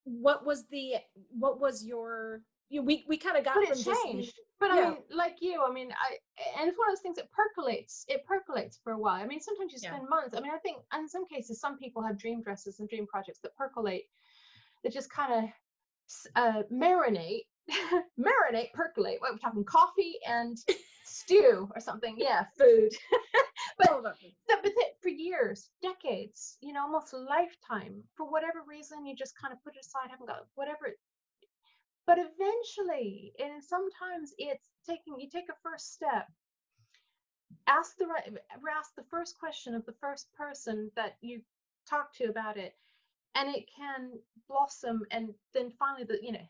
what was the what was your you know, we we kind of got but it changed. Just, but I mean, like you, I mean, I and it's one of those things that percolates. It percolates for a while. I mean, sometimes you spend yeah. months. I mean, I think in some cases, some people have dream dresses and dream projects that percolate, that just kind of uh, marinate, marinate, percolate. What we're talking, coffee and stew or something. Yeah, food. but, oh, but for years, decades, you know, almost a lifetime. For whatever reason, you just kind of put it aside, haven't got whatever but eventually and sometimes it's taking you take a first step ask the right ask the first question of the first person that you talk to about it and it can blossom and then finally the you know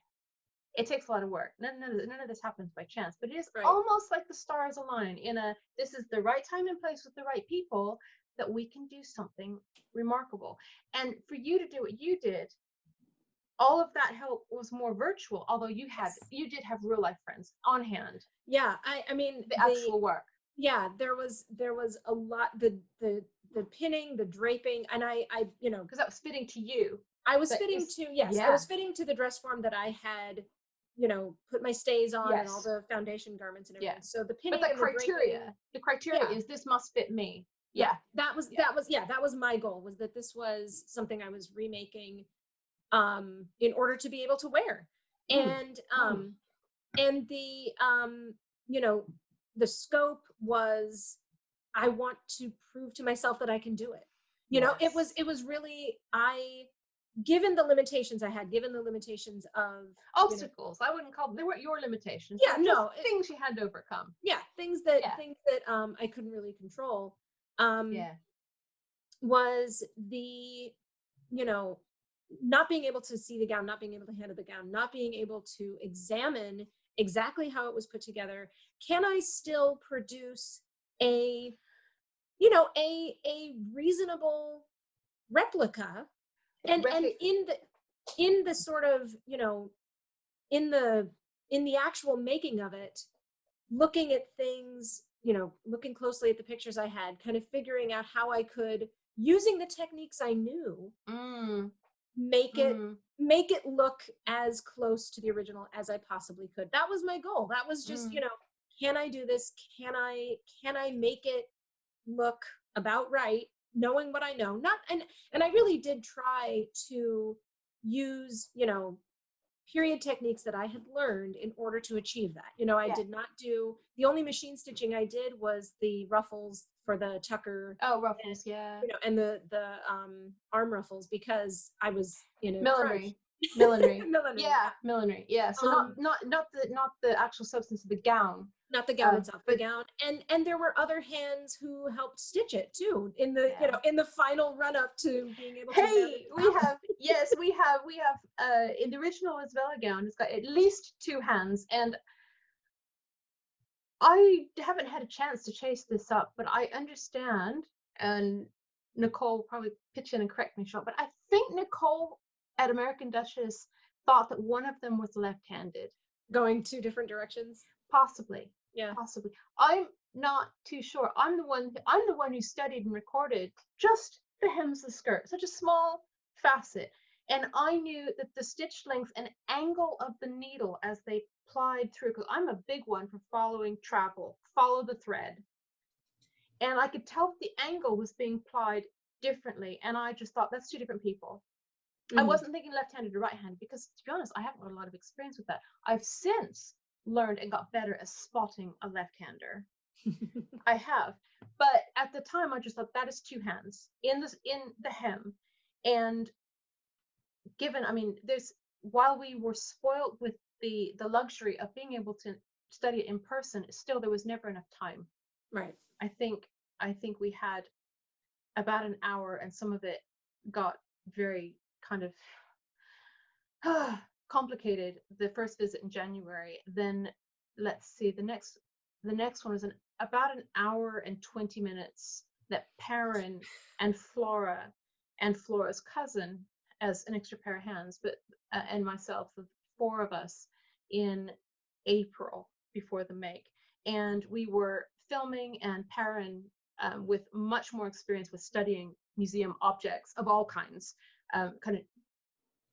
it takes a lot of work none, none, of, none of this happens by chance but it is right. almost like the stars align in a this is the right time and place with the right people that we can do something remarkable and for you to do what you did all of that help was more virtual although you had yes. you did have real life friends on hand yeah i i mean the, the actual work yeah there was there was a lot the the the pinning the draping and i i you know because that was fitting to you i was fitting was, to yes yeah. i was fitting to the dress form that i had you know put my stays on yes. and all the foundation garments and everything yeah. so the pinning but the criteria the, the criteria yeah. is this must fit me yeah, yeah. that was that was yeah that was my goal was that this was something i was remaking um, in order to be able to wear. Mm. And um, and the um, you know the scope was I want to prove to myself that I can do it. You yes. know, it was it was really I given the limitations I had, given the limitations of obstacles, you know, I wouldn't call them, they weren't your limitations. Yeah, no, things you had to overcome. Yeah, things that yeah. things that um I couldn't really control. Um yeah. was the you know not being able to see the gown, not being able to handle the gown, not being able to examine exactly how it was put together, can I still produce a, you know, a a reasonable replica? And and in the in the sort of, you know, in the in the actual making of it, looking at things, you know, looking closely at the pictures I had, kind of figuring out how I could using the techniques I knew mm make it mm. make it look as close to the original as I possibly could. That was my goal. That was just, mm. you know, can I do this? Can I can I make it look about right knowing what I know? Not and and I really did try to use, you know, period techniques that I had learned in order to achieve that. You know, I yeah. did not do the only machine stitching I did was the ruffles for the tucker. Oh, ruffles, and, yeah. You know, and the the um arm ruffles because I was you know millinery. millinery. millinery. Yeah, millinery. Yeah. So um, not not not the not the actual substance of the gown. Not the gown uh, itself, the gown. And and there were other hands who helped stitch it too in the yeah. you know in the final run up to being able to Hey, we have yes, we have we have uh in the original Isabella gown, it's got at least two hands and I haven't had a chance to chase this up, but I understand, and Nicole probably pitch in and correct me short, but I think Nicole at American Duchess thought that one of them was left-handed. Going two different directions? Possibly. Yeah. Possibly. I'm not too sure. I'm the one I'm the one who studied and recorded just the hems of the skirt, such a small facet. And I knew that the stitch length and angle of the needle as they plied through, because I'm a big one for following travel, follow the thread. And I could tell the angle was being plied differently. And I just thought that's two different people. Mm-hmm. I wasn't thinking left-handed or right-handed because to be honest, I haven't got a lot of experience with that. I've since learned and got better at spotting a left-hander. I have. But at the time I just thought that is two hands in the in the hem. And given, I mean, there's while we were spoiled with the the luxury of being able to study it in person, still there was never enough time. Right. I think I think we had about an hour, and some of it got very kind of complicated. The first visit in January, then let's see, the next the next one was an about an hour and 20 minutes that Perrin and Flora and Flora's cousin as an extra pair of hands, but uh, and myself, the four of us in April before the make. And we were filming and Perrin um, with much more experience with studying museum objects of all kinds, um, kind of,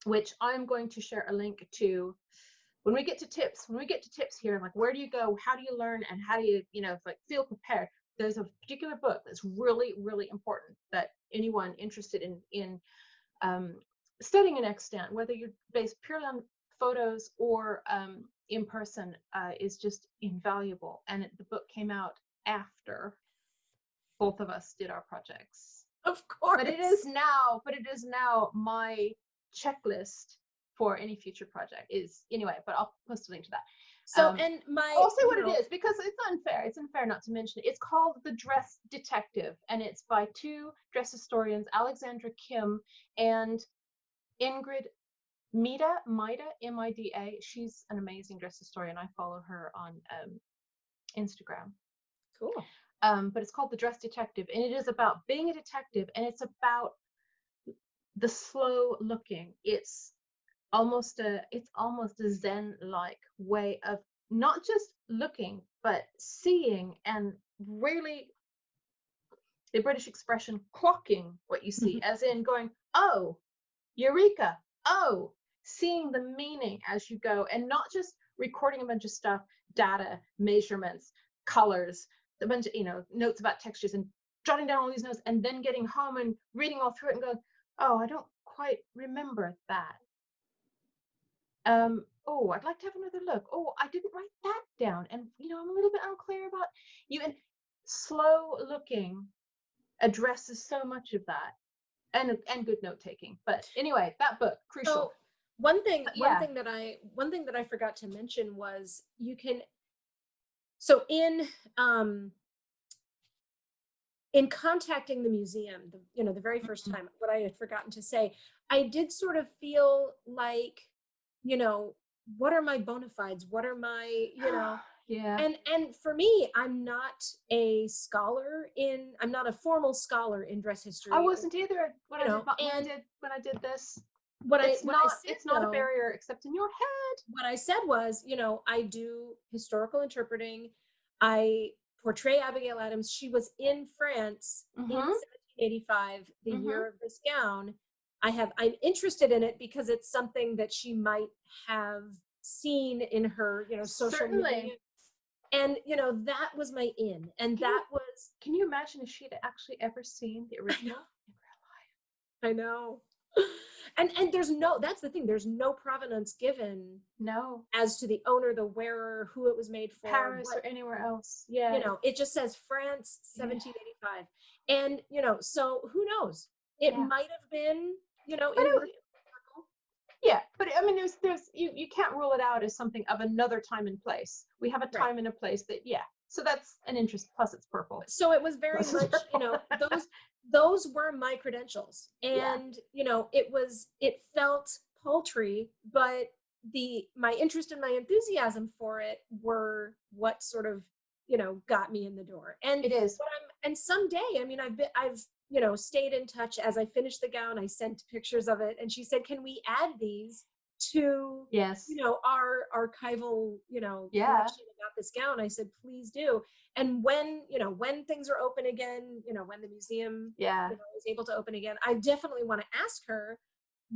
which I'm going to share a link to when we get to tips, when we get to tips here, like where do you go, how do you learn, and how do you, you know, like feel prepared. There's a particular book that's really, really important that anyone interested in in um, studying an extant, whether you're based purely on photos or um, in person, uh, is just invaluable. And it, the book came out after both of us did our projects. Of course. But it is now, but it is now my checklist for any future project is anyway, but I'll post a link to that. So um, and my I'll say what it is because it's unfair. It's unfair not to mention it. It's called The Dress Detective and it's by two dress historians, Alexandra Kim and Ingrid Mida, Mida, M-I-D-A. She's an amazing dress historian. I follow her on um, Instagram. Cool. Um, but it's called The Dress Detective and it is about being a detective and it's about the slow looking. It's almost a it's almost a zen like way of not just looking but seeing and really the british expression clocking what you see mm-hmm. as in going oh eureka oh seeing the meaning as you go and not just recording a bunch of stuff data measurements colors a bunch of you know notes about textures and jotting down all these notes and then getting home and reading all through it and going oh i don't quite remember that um, oh, I'd like to have another look. Oh, I didn't write that down. And, you know, I'm a little bit unclear about you. And slow looking addresses so much of that and, and good note taking. But anyway, that book, crucial. So one thing, yeah. one thing that I, one thing that I forgot to mention was you can, so in, um, in contacting the museum, the, you know, the very 1st mm-hmm. time, what I had forgotten to say, I did sort of feel like you know, what are my bona fides? What are my, you know, yeah. And and for me, I'm not a scholar in I'm not a formal scholar in dress history. I wasn't either when, I, know, did, when I did when I did this. What it's I what not I said, it's not though, a barrier except in your head. What I said was, you know, I do historical interpreting. I portray Abigail Adams. She was in France mm-hmm. in 1785, the mm-hmm. year of this gown. I have I'm interested in it because it's something that she might have seen in her, you know, social Certainly. media. And you know, that was my in. And can that you, was can you imagine if she'd actually ever seen the original in real life? I know. And and there's no that's the thing, there's no provenance given no as to the owner, the wearer, who it was made for. Paris or anywhere else. Yeah. You know, it just says France 1785. Yeah. And you know, so who knows? It yeah. might have been you know, yeah, but I mean, there's there's you you can't rule it out as something of another time and place. We have a time right. and a place that yeah. So that's an interest. Plus, it's purple. So it was very plus much you know those those were my credentials, and yeah. you know it was it felt paltry, but the my interest and my enthusiasm for it were what sort of you know got me in the door and it is and someday i mean i've been i've you know, stayed in touch as I finished the gown. I sent pictures of it, and she said, "Can we add these to yes, you know, our archival, you know, yeah. about this gown?" I said, "Please do." And when you know, when things are open again, you know, when the museum, yeah, you know, is able to open again, I definitely want to ask her,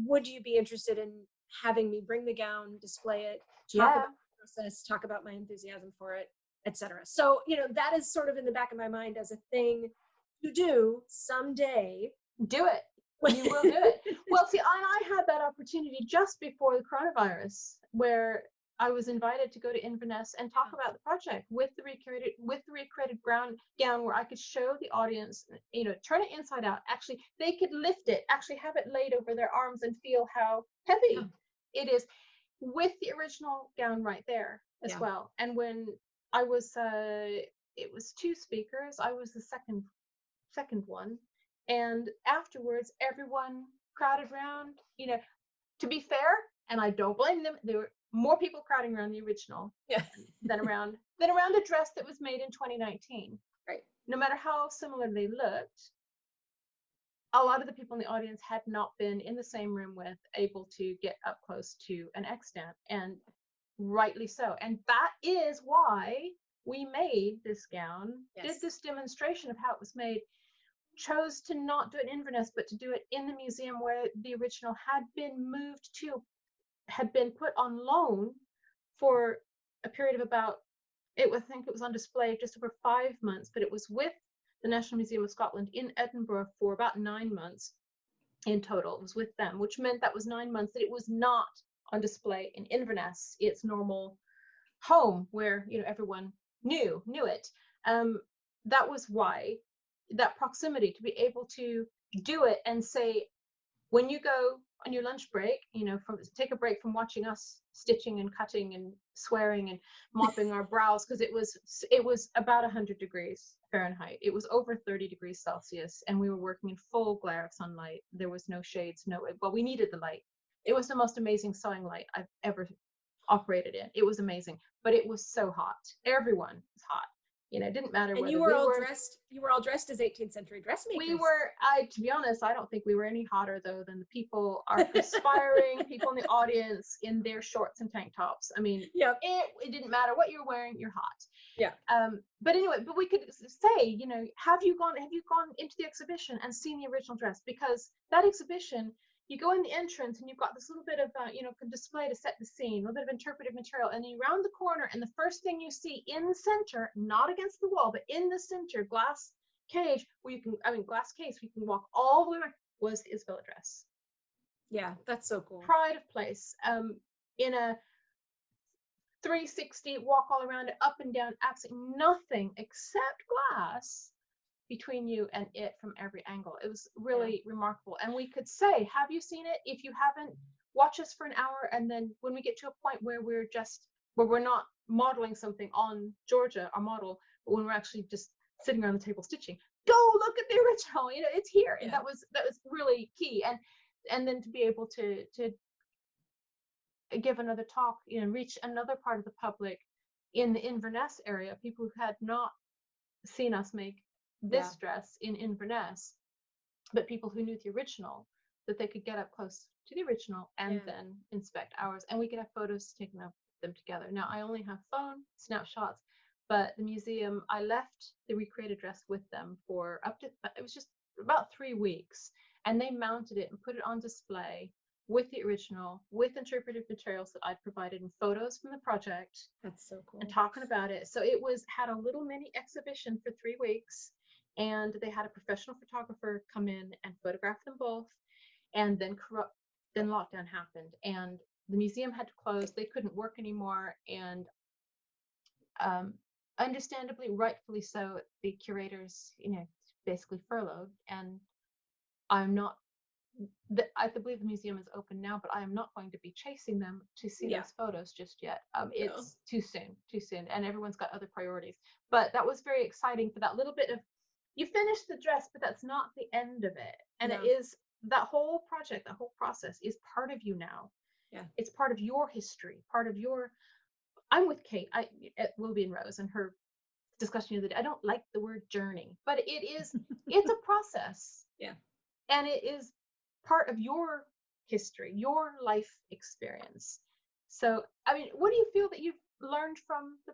"Would you be interested in having me bring the gown, display it, talk yeah. about the process, talk about my enthusiasm for it?" etc. So, you know, that is sort of in the back of my mind as a thing to do someday. Do it. You will do it. well, see, I, I had that opportunity just before the coronavirus, where I was invited to go to Inverness and talk about the project with the recreated with the recreated ground gown, where I could show the audience, you know, turn it inside out. Actually, they could lift it, actually have it laid over their arms and feel how heavy it is, with the original gown right there as yeah. well. And when I was, uh, it was two speakers. I was the second second one. And afterwards, everyone crowded around. You know, to be fair, and I don't blame them, There were more people crowding around the original yeah. than around than around a dress that was made in 2019. Right. No matter how similar they looked, a lot of the people in the audience had not been in the same room with able to get up close to an extant and rightly so and that is why we made this gown yes. did this demonstration of how it was made chose to not do it in Inverness but to do it in the museum where the original had been moved to had been put on loan for a period of about it was I think it was on display just over five months but it was with the National Museum of Scotland in Edinburgh for about nine months in total. It was with them, which meant that was nine months that it was not on display in Inverness, its normal home where you know everyone knew knew it. Um, that was why that proximity to be able to do it and say when you go on your lunch break, you know, from take a break from watching us stitching and cutting and swearing and mopping our brows because it was it was about 100 degrees Fahrenheit. It was over 30 degrees Celsius and we were working in full glare of sunlight. There was no shades, no well we needed the light. It was the most amazing sewing light I've ever operated in. It was amazing, but it was so hot. Everyone was hot you know, it didn't matter. And you were we all were, dressed. You were all dressed as 18th century dressmakers. We were. I, to be honest, I don't think we were any hotter though than the people are perspiring people in the audience in their shorts and tank tops. I mean, yeah, it, it didn't matter what you're wearing. You're hot. Yeah. Um. But anyway, but we could say, you know, have you gone? Have you gone into the exhibition and seen the original dress? Because that exhibition you go in the entrance and you've got this little bit of uh, you know display to set the scene a little bit of interpretive material and you round the corner and the first thing you see in the center not against the wall but in the center glass cage where you can i mean glass case where you can walk all the way around was the isabella dress. Yeah that's so cool. Pride of place um in a 360 walk all around it up and down absolutely nothing except glass between you and it from every angle. It was really yeah. remarkable. And we could say, Have you seen it? If you haven't, watch us for an hour. And then when we get to a point where we're just, where we're not modeling something on Georgia, our model, but when we're actually just sitting around the table stitching, go look at the original. You know, it's here. Yeah. And that was, that was really key. And, and then to be able to, to, give another talk you know reach another part of the public in the inverness area people who had not seen us make this yeah. dress in Inverness, but people who knew the original, that they could get up close to the original and yeah. then inspect ours. And we could have photos taken of them together. Now, I only have phone snapshots, but the museum, I left the recreated dress with them for up to, uh, it was just about three weeks. And they mounted it and put it on display with the original, with interpretive materials that I'd provided and photos from the project. That's so cool. And talking about it. So it was had a little mini exhibition for three weeks and they had a professional photographer come in and photograph them both and then corrupt then lockdown happened and the museum had to close they couldn't work anymore and um, understandably rightfully so the curators you know basically furloughed and i'm not the, I believe the museum is open now, but I am not going to be chasing them to see yeah. those photos just yet. Um, it's no. too soon, too soon, and everyone's got other priorities. But that was very exciting for that little bit of you finish the dress, but that's not the end of it. And no. it is that whole project, that whole process is part of you now. Yeah. It's part of your history, part of your I'm with Kate I at Willoughby and Rose and her discussion the other day. I don't like the word journey, but it is it's a process. Yeah. And it is part of your history, your life experience. So, I mean, what do you feel that you've learned from the,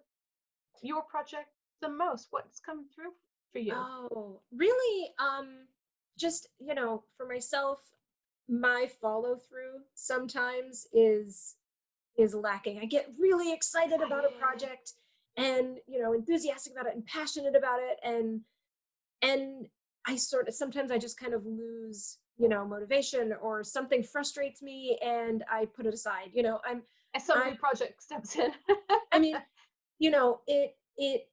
your project the most? What's come through for you? Oh, really? Um, just you know, for myself, my follow through sometimes is is lacking. I get really excited about a project and you know enthusiastic about it and passionate about it and and I sort of sometimes I just kind of lose you know motivation or something frustrates me and I put it aside. You know I'm as some new project steps in. I mean, you know it it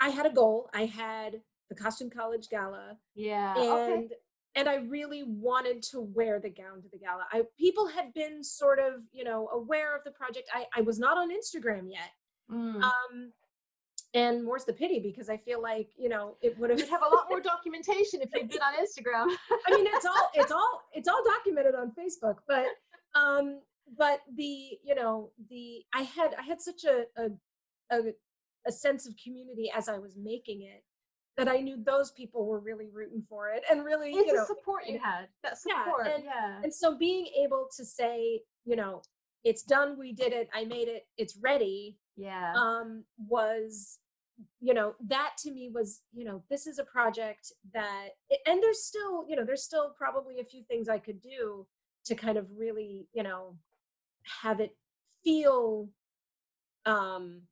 I had a goal. I had the costume college gala. Yeah. And okay. and I really wanted to wear the gown to the gala. I people had been sort of, you know, aware of the project. I, I was not on Instagram yet. Mm. Um and more's the pity because I feel like, you know, it would have have a lot more documentation if you'd been on Instagram. I mean, it's all it's all it's all documented on Facebook, but um but the you know the i had i had such a a, a, a sense of community as i was making it that i knew those people were really rooting for it and really you know support you had that support yeah and, yeah. and so being able to say you know it's done we did it i made it it's ready yeah. um was you know that to me was you know this is a project that and there's still you know there's still probably a few things i could do to kind of really you know have it feel um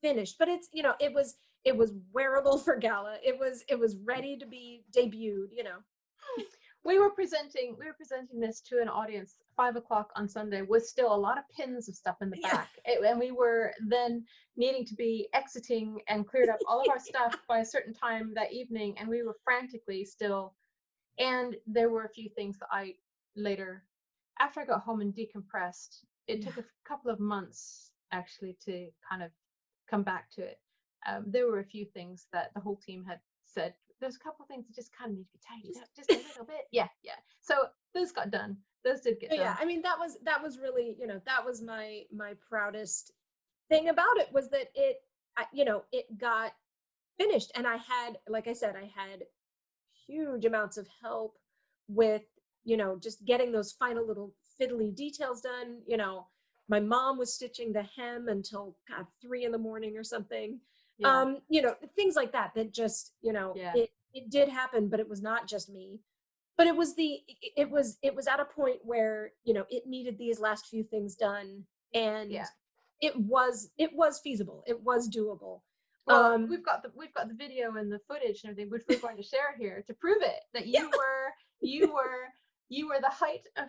finished but it's you know it was it was wearable for gala. It was it was ready to be debuted you know. Hmm. We were presenting we were presenting this to an audience five o'clock on sunday with still a lot of pins of stuff in the back. It, and we were then needing to be exiting and cleared up all of our stuff by a certain time that evening and we were frantically still. And there were a few things that i later after i got home and decompressed it yeah. took a couple of months actually to kind of come back to it um, there were a few things that the whole team had said there's a couple of things that just kind of need to be tidied up just a little bit. Yeah, yeah. So those got done. Those did get done. Yeah, I mean that was that was really you know that was my my proudest thing about it was that it you know it got finished and I had like I said I had huge amounts of help with you know just getting those final little fiddly details done. You know, my mom was stitching the hem until God three in the morning or something yeah. um you know things like that that just you know yeah. it it did happen but it was not just me but it was the it was it was at a point where you know it needed these last few things done and yeah. it was it was feasible it was doable well, um, we've got the we've got the video and the footage and everything which we're going to share here to prove it that you yeah. were you were you were the height of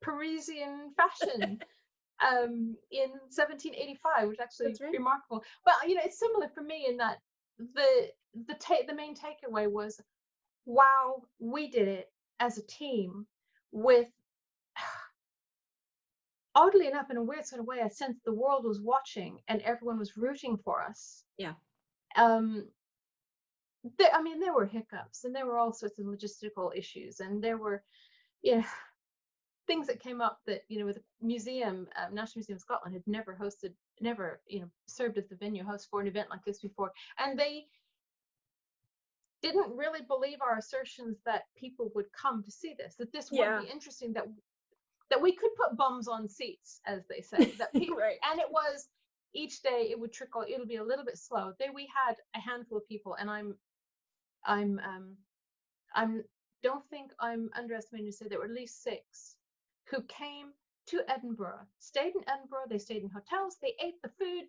parisian fashion um, in 1785, which actually right. remarkable. But you know, it's similar for me in that the the take the main takeaway was, wow, we did it as a team with. Oddly enough, in a weird sort of way, I sensed the world was watching and everyone was rooting for us. Yeah. Um, there, I mean, there were hiccups and there were all sorts of logistical issues, and there were, you know, things that came up that you know with the museum uh, national museum of scotland had never hosted never you know served as the venue host for an event like this before and they didn't really believe our assertions that people would come to see this that this yeah. would be interesting that that we could put bums on seats as they say that people right. and it was each day it would trickle it'll be a little bit slow then we had a handful of people and i'm i'm um i'm don't think i'm underestimating to say there were at least six who came to Edinburgh, stayed in Edinburgh, they stayed in hotels, they ate the food,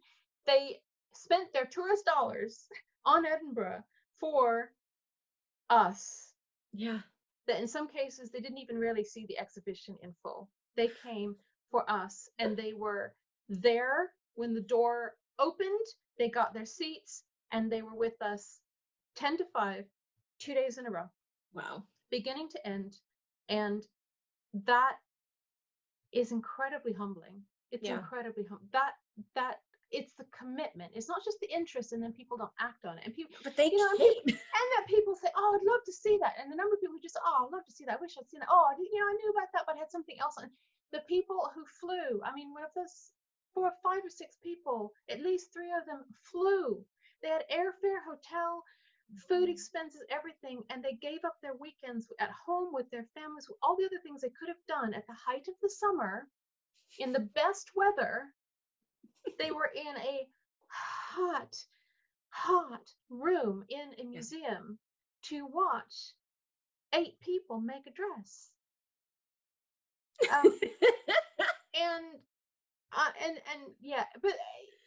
they spent their tourist dollars on Edinburgh for us. Yeah. That in some cases they didn't even really see the exhibition in full. They came for us and they were there when the door opened, they got their seats and they were with us 10 to 5 2 days in a row. Wow. Beginning to end and that is incredibly humbling. It's yeah. incredibly hum- that that it's the commitment. It's not just the interest, and then people don't act on it. And people, but they you know, and, people, and that people say, "Oh, I'd love to see that," and the number of people who just, "Oh, I'd love to see that. I wish I'd seen that." Oh, you know, I knew about that, but I had something else. And the people who flew, I mean, one of those four, or five, or six people, at least three of them flew. They had airfare, hotel, food mm-hmm. expenses, everything, and they gave up their weekends at home with their families, all the other things they could have done at the height of the summer, in the best weather. They were in a hot, hot room in a museum to watch eight people make a dress. Um, and uh, and and yeah, but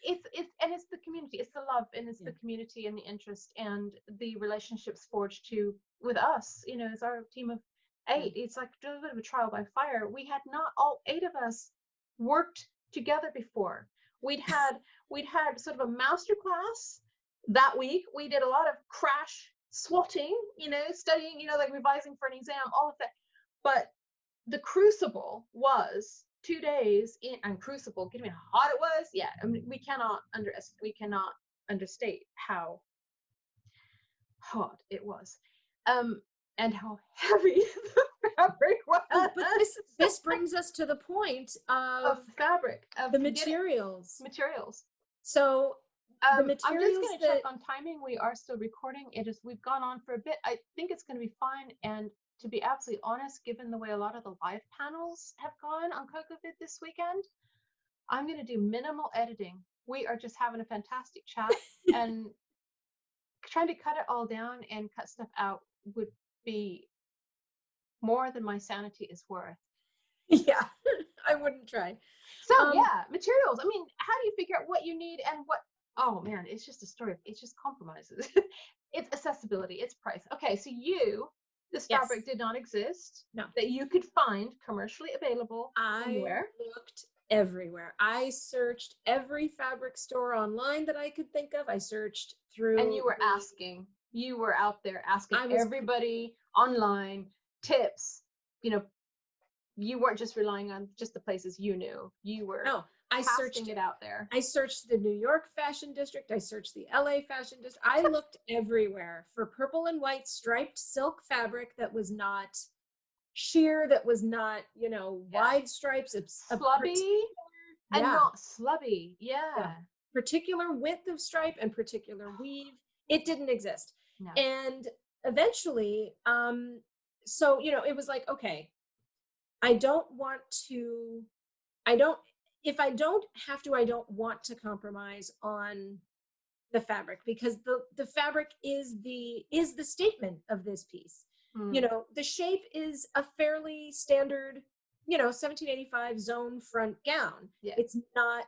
it's it's and it's the community it's the love and it's yeah. the community and the interest and the relationships forged to with us you know as our team of eight it's like a little bit of a trial by fire. We had not all eight of us worked together before. We'd had we'd had sort of a master class that week. We did a lot of crash swotting you know studying you know like revising for an exam all of that. But the crucible was two days in and crucible give me how hot it was yeah I mean, we cannot under we cannot understate how hot it was um and how heavy the fabric was. Oh, but this this brings us to the point of, of fabric of the materials. materials. So Um, I'm just going to check on timing. We are still recording. It is. We've gone on for a bit. I think it's going to be fine. And to be absolutely honest, given the way a lot of the live panels have gone on CocoVid this weekend, I'm going to do minimal editing. We are just having a fantastic chat, and trying to cut it all down and cut stuff out would be more than my sanity is worth. yeah, I wouldn't try. So Um, yeah, materials. I mean, how do you figure out what you need and what? Oh man, it's just a story. It's just compromises. it's accessibility. It's price. Okay, so you, this Yes. fabric did not exist. No. That you could find commercially available. I looked everywhere. I searched every fabric store online that I could think of. I searched through And you were asking. You were out there asking was- everybody online tips. You know, you weren't just relying on just the places you knew. You were No, I searched it out there. I searched the New York fashion district. I searched the LA fashion district. I looked everywhere for purple and white striped silk fabric that was not sheer, that was not, you know, Yeah. wide stripes. Slubby and yeah. not slubby. Yeah. particular width of stripe and particular weave. It didn't exist. No. And eventually, um, so you know, it was like, okay, I don't want to, I don't, if I don't have to, I don't want to compromise on the fabric because the the fabric is the is the statement of this piece. Mm. You know, the shape is a fairly standard, you know, 1785 zone front gown. Yeah. It's not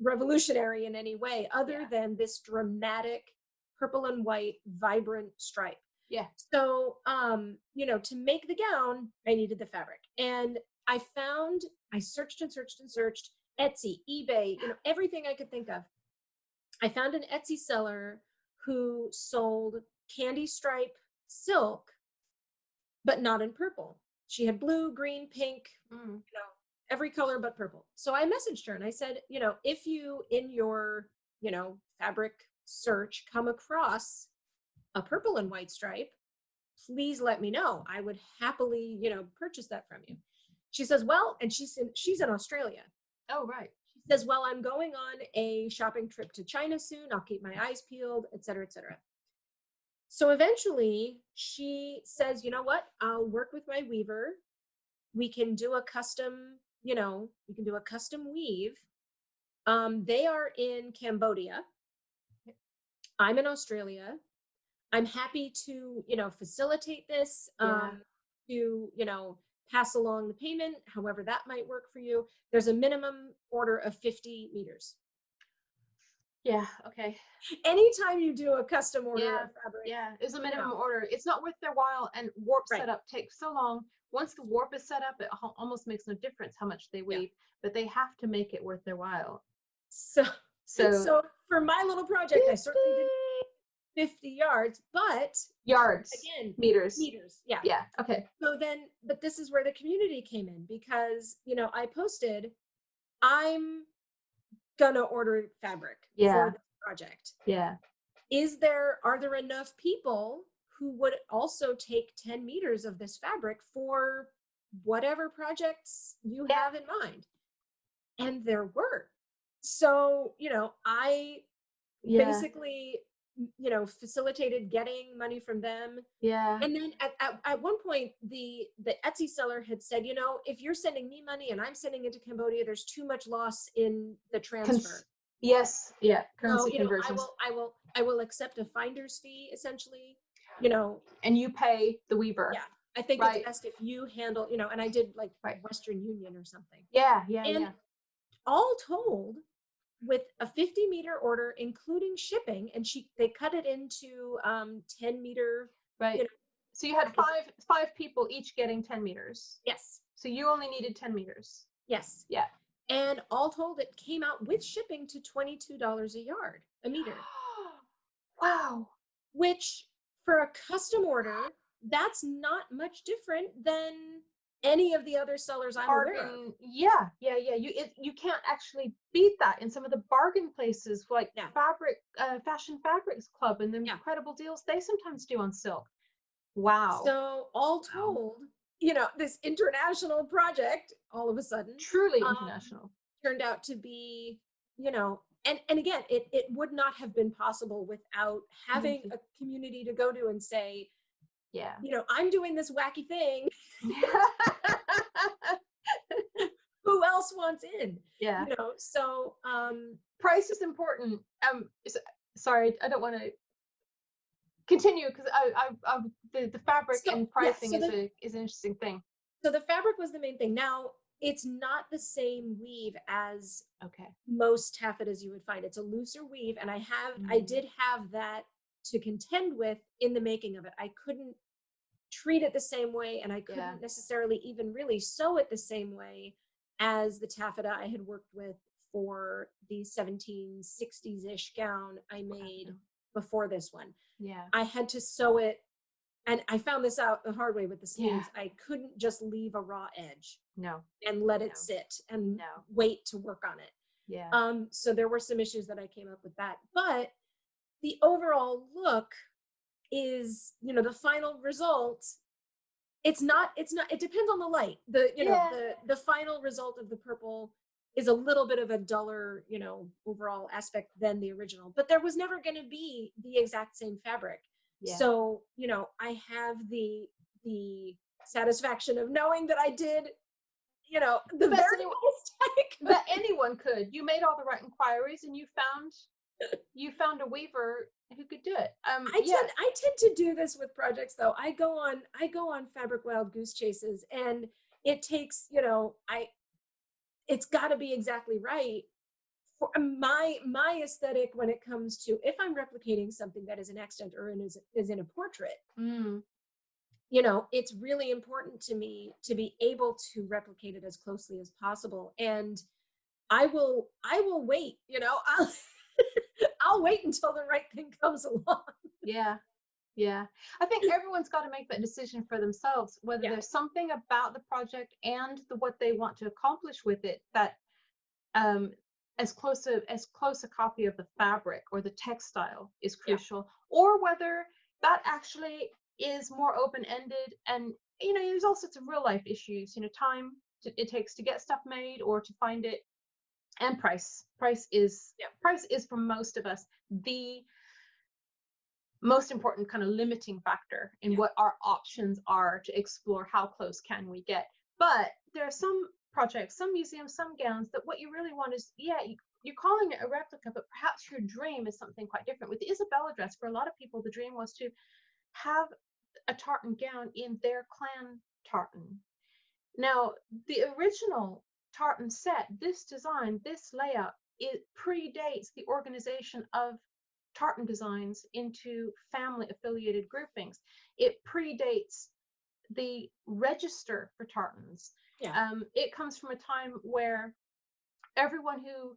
revolutionary in any way other Yeah. than this dramatic purple and white vibrant stripe. Yeah. So, um, you know, to make the gown, I needed the fabric. And I found, I searched and searched and searched Etsy, eBay, you know, everything I could think of. I found an Etsy seller who sold candy stripe silk, but not in purple. She had blue, green, pink, Mm. you know, every color but purple. So I messaged her and I said, you know, if you in your, you know, fabric search come across a purple and white stripe, please let me know. I would happily, you know, purchase that from you. She says, well, and she's in she's in Australia. Oh, right. She says, well, I'm going on a shopping trip to China soon. I'll keep my eyes peeled, et cetera, et cetera. So eventually she says, you know what? I'll work with my weaver. We can do a custom, you know, we can do a custom weave. Um, they are in Cambodia. I'm in Australia. I'm happy to, you know, facilitate this, Yeah. um, to, you know, pass along the payment, however that might work for you. There's a minimum order of 50 meters. Yeah. Okay. Anytime you do a custom order Yeah, of fabric, Yeah. It's a you minimum know. order. It's not worth their while, and warp Right. setup takes so long. Once the warp is set up, it almost makes no difference how much they weave, but they have to make it worth their while. so So, so for my little project, I certainly did 50 yards, but yards, again, meters. meters. Yeah. Yeah. Okay. So then, but this is where the community came in because, you know, I posted, I'm gonna order fabric Yeah. for this project. Yeah. Is there, are there enough people who would also take 10 meters of this fabric for whatever projects you Yeah. have in mind? And there were. So, you know, I Yeah. basically, you know, facilitated getting money from them Yeah. and then at, at, at one point the the etsy seller had said you know if you're sending me money and i'm sending it to cambodia there's too much loss in the transfer Yes. Yeah. currency so you know i will i will i will accept a finder's fee essentially you know and you pay the weaver. Yeah. i think Right. it's best if you handle you know and i did like Right. western union or something Yeah. Yeah. And yeah. all told with a 50 meter order including shipping and she they cut it into um 10 meter Right. know, so you had five five people each getting 10 meters. yes So you only needed 10 meters. Yes. Yeah. And all told, it came out with shipping to $22 a yard, a meter, wow. which for a custom order, that's not much different than any of the other sellers I'm aware of. Yeah, yeah, yeah. You it, you can't actually beat that in some of the bargain places like Yeah. Fabric uh, Fashion Fabrics Club and the Yeah. incredible deals they sometimes do on silk. Wow. So all told, wow. you know, this international project all of a sudden truly um, international turned out to be, you know, and and again, it it would not have been possible without having a community to go to and say, yeah, you know, I'm doing this wacky thing. Who else wants in? Yeah. You know, so um price is important. Um sorry, I don't want to continue because I, I, I, the, the fabric so, and pricing yeah, so is the, a is an interesting thing. So the fabric was the main thing. Now it's not the same weave as okay most taffetas you would find. It's a looser weave, and I have mm. I did have that to contend with in the making of it. I couldn't treat it the same way, and I couldn't yeah. necessarily even really sew it the same way as the taffeta I had worked with for the 1760s ish gown I made before this one. Yeah. I had to sew it and I found this out the hard way with the sleeves. Yeah. I couldn't just leave a raw edge. No. And let it no. sit and no. wait to work on it. Yeah. Um so there were some issues that I came up with that. But the overall look is, you know, the final result it's not it's not it depends on the light. The you know, yeah. the the final result of the purple is a little bit of a duller, you know, overall aspect than the original. But there was never going to be the exact same fabric. Yeah. So, you know, I have the the satisfaction of knowing that I did, you know, the best anyone, that anyone could. You made all the right inquiries and you found you found a weaver who could do it. Um, I yeah. tend I tend to do this with projects though. I go on I go on fabric wild goose chases and it takes you know I it's got to be exactly right for um, my my aesthetic when it comes to if i'm replicating something that is an extant or is, is in a portrait mm. you know it's really important to me to be able to replicate it as closely as possible and i will i will wait you know i'll i'll wait until the right thing comes along yeah yeah, I think everyone's got to make that decision for themselves, whether yeah. there's something about the project and the, what they want to accomplish with it that um, as close a as close a copy of the fabric or the textile is crucial, yeah. or whether that actually is more open ended. And you know, there's all sorts of real life issues. You know, time to, it takes to get stuff made or to find it, and price. Price is yeah. price is for most of us the most important kind of limiting factor in yeah. what our options are to explore how close can we get. But there are some projects, some museums, some gowns that what you really want is, yeah, you, you're calling it a replica, but perhaps your dream is something quite different. With the Isabella dress, for a lot of people, the dream was to have a tartan gown in their clan tartan. Now, the original tartan set, this design, this layout, it predates the organization of tartan designs into family affiliated groupings. It predates the register for tartans. Yeah. Um, it comes from a time where everyone who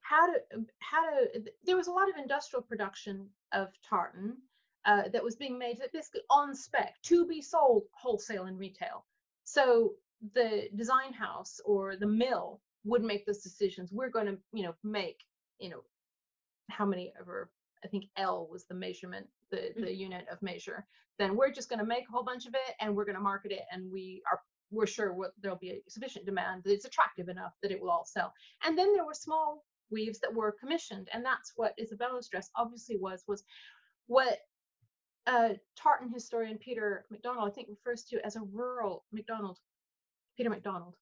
had a, had a there was a lot of industrial production of tartan uh, that was being made basically on spec to be sold wholesale and retail. So the design house or the mill would make those decisions. We're going to, you know, make, you know, how many ever I think ell was the measurement, the, mm-hmm. the unit of measure, then we're just going to make a whole bunch of it and we're going to market it and we are we're sure what, there'll be a sufficient demand that it's attractive enough that it will all sell. And then there were small weaves that were commissioned, and that's what Isabella's dress obviously was was what uh, tartan historian Peter MacDonald I think refers to as a rural MacDonald Peter MacDonald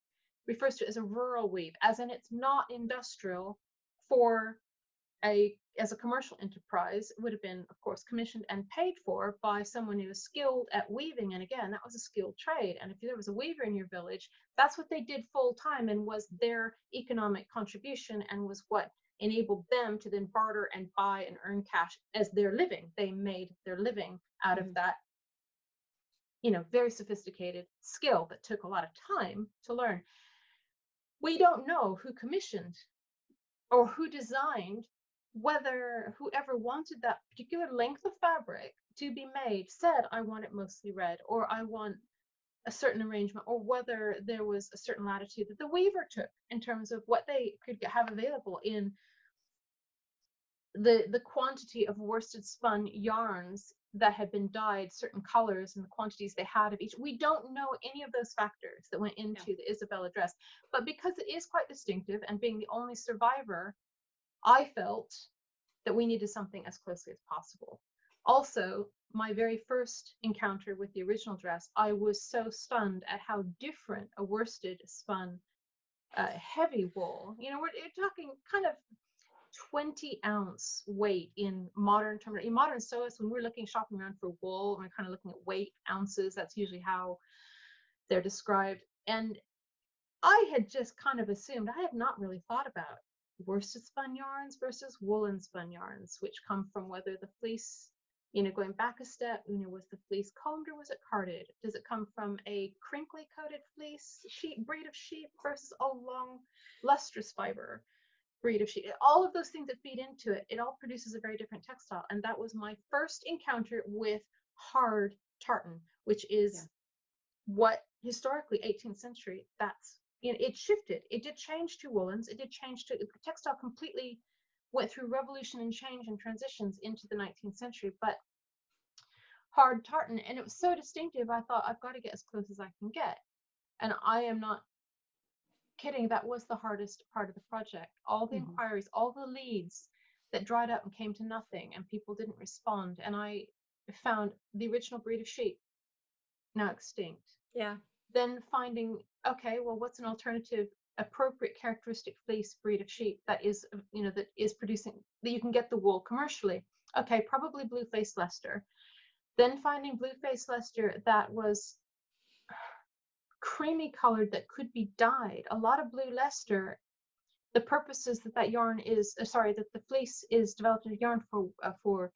refers to it as a rural weave, as in it's not industrial for a as a commercial enterprise. It would have been of course commissioned and paid for by someone who was skilled at weaving. And again that was a skilled trade. And if there was a weaver in your village that's what they did full time and was their economic contribution and was what enabled them to then barter and buy and earn cash as their living. They made their living out mm-hmm. of that you know very sophisticated skill that took a lot of time to learn. We don't know who commissioned or who designed whether whoever wanted that particular length of fabric to be made said, I want it mostly red, or I want a certain arrangement, or whether there was a certain latitude that the weaver took in terms of what they could have available in the the quantity of worsted spun yarns that had been dyed certain colors and the quantities they had of each. We don't know any of those factors that went into no. the Isabella dress, but because it is quite distinctive and being the only survivor, I felt that we needed something as closely as possible. Also, my very first encounter with the original dress, I was so stunned at how different a worsted spun uh, heavy wool. You know, we're, we're talking kind of 20 ounce weight in modern terms. In modern sewists, when we're looking shopping around for wool, we're kind of looking at weight ounces. That's usually how they're described. And I had just kind of assumed, I had not really thought about worsted spun yarns versus woolen spun yarns, which come from whether the fleece, you know, going back a step, you know, was the fleece combed or was it carded? Does it come from a crinkly coated fleece sheep breed of sheep versus a long lustrous fiber? Breed of sheep, all of those things that feed into it, it all produces a very different textile. And that was my first encounter with hard tartan, which is yeah. what historically 18th century, that's, you know, it shifted. It did change to woolens. It did change to the textile completely went through revolution and change and transitions into the 19th century. But hard tartan, and it was so distinctive, I thought I've got to get as close as I can get. And I am not kidding, that was the hardest part of the project. All the mm-hmm. inquiries, all the leads that dried up and came to nothing, and people didn't respond. And I found the original breed of sheep now extinct. Yeah. Then finding, okay, well, what's an alternative appropriate characteristic fleece breed of sheep that is, you know, that is producing that you can get the wool commercially? Okay, probably blue face Leicester. Then finding blue face Leicester that was creamy colored that could be dyed. A lot of blue Leicester, the purpose is that that yarn is, uh, sorry, that the fleece is developed as yarn for, uh, for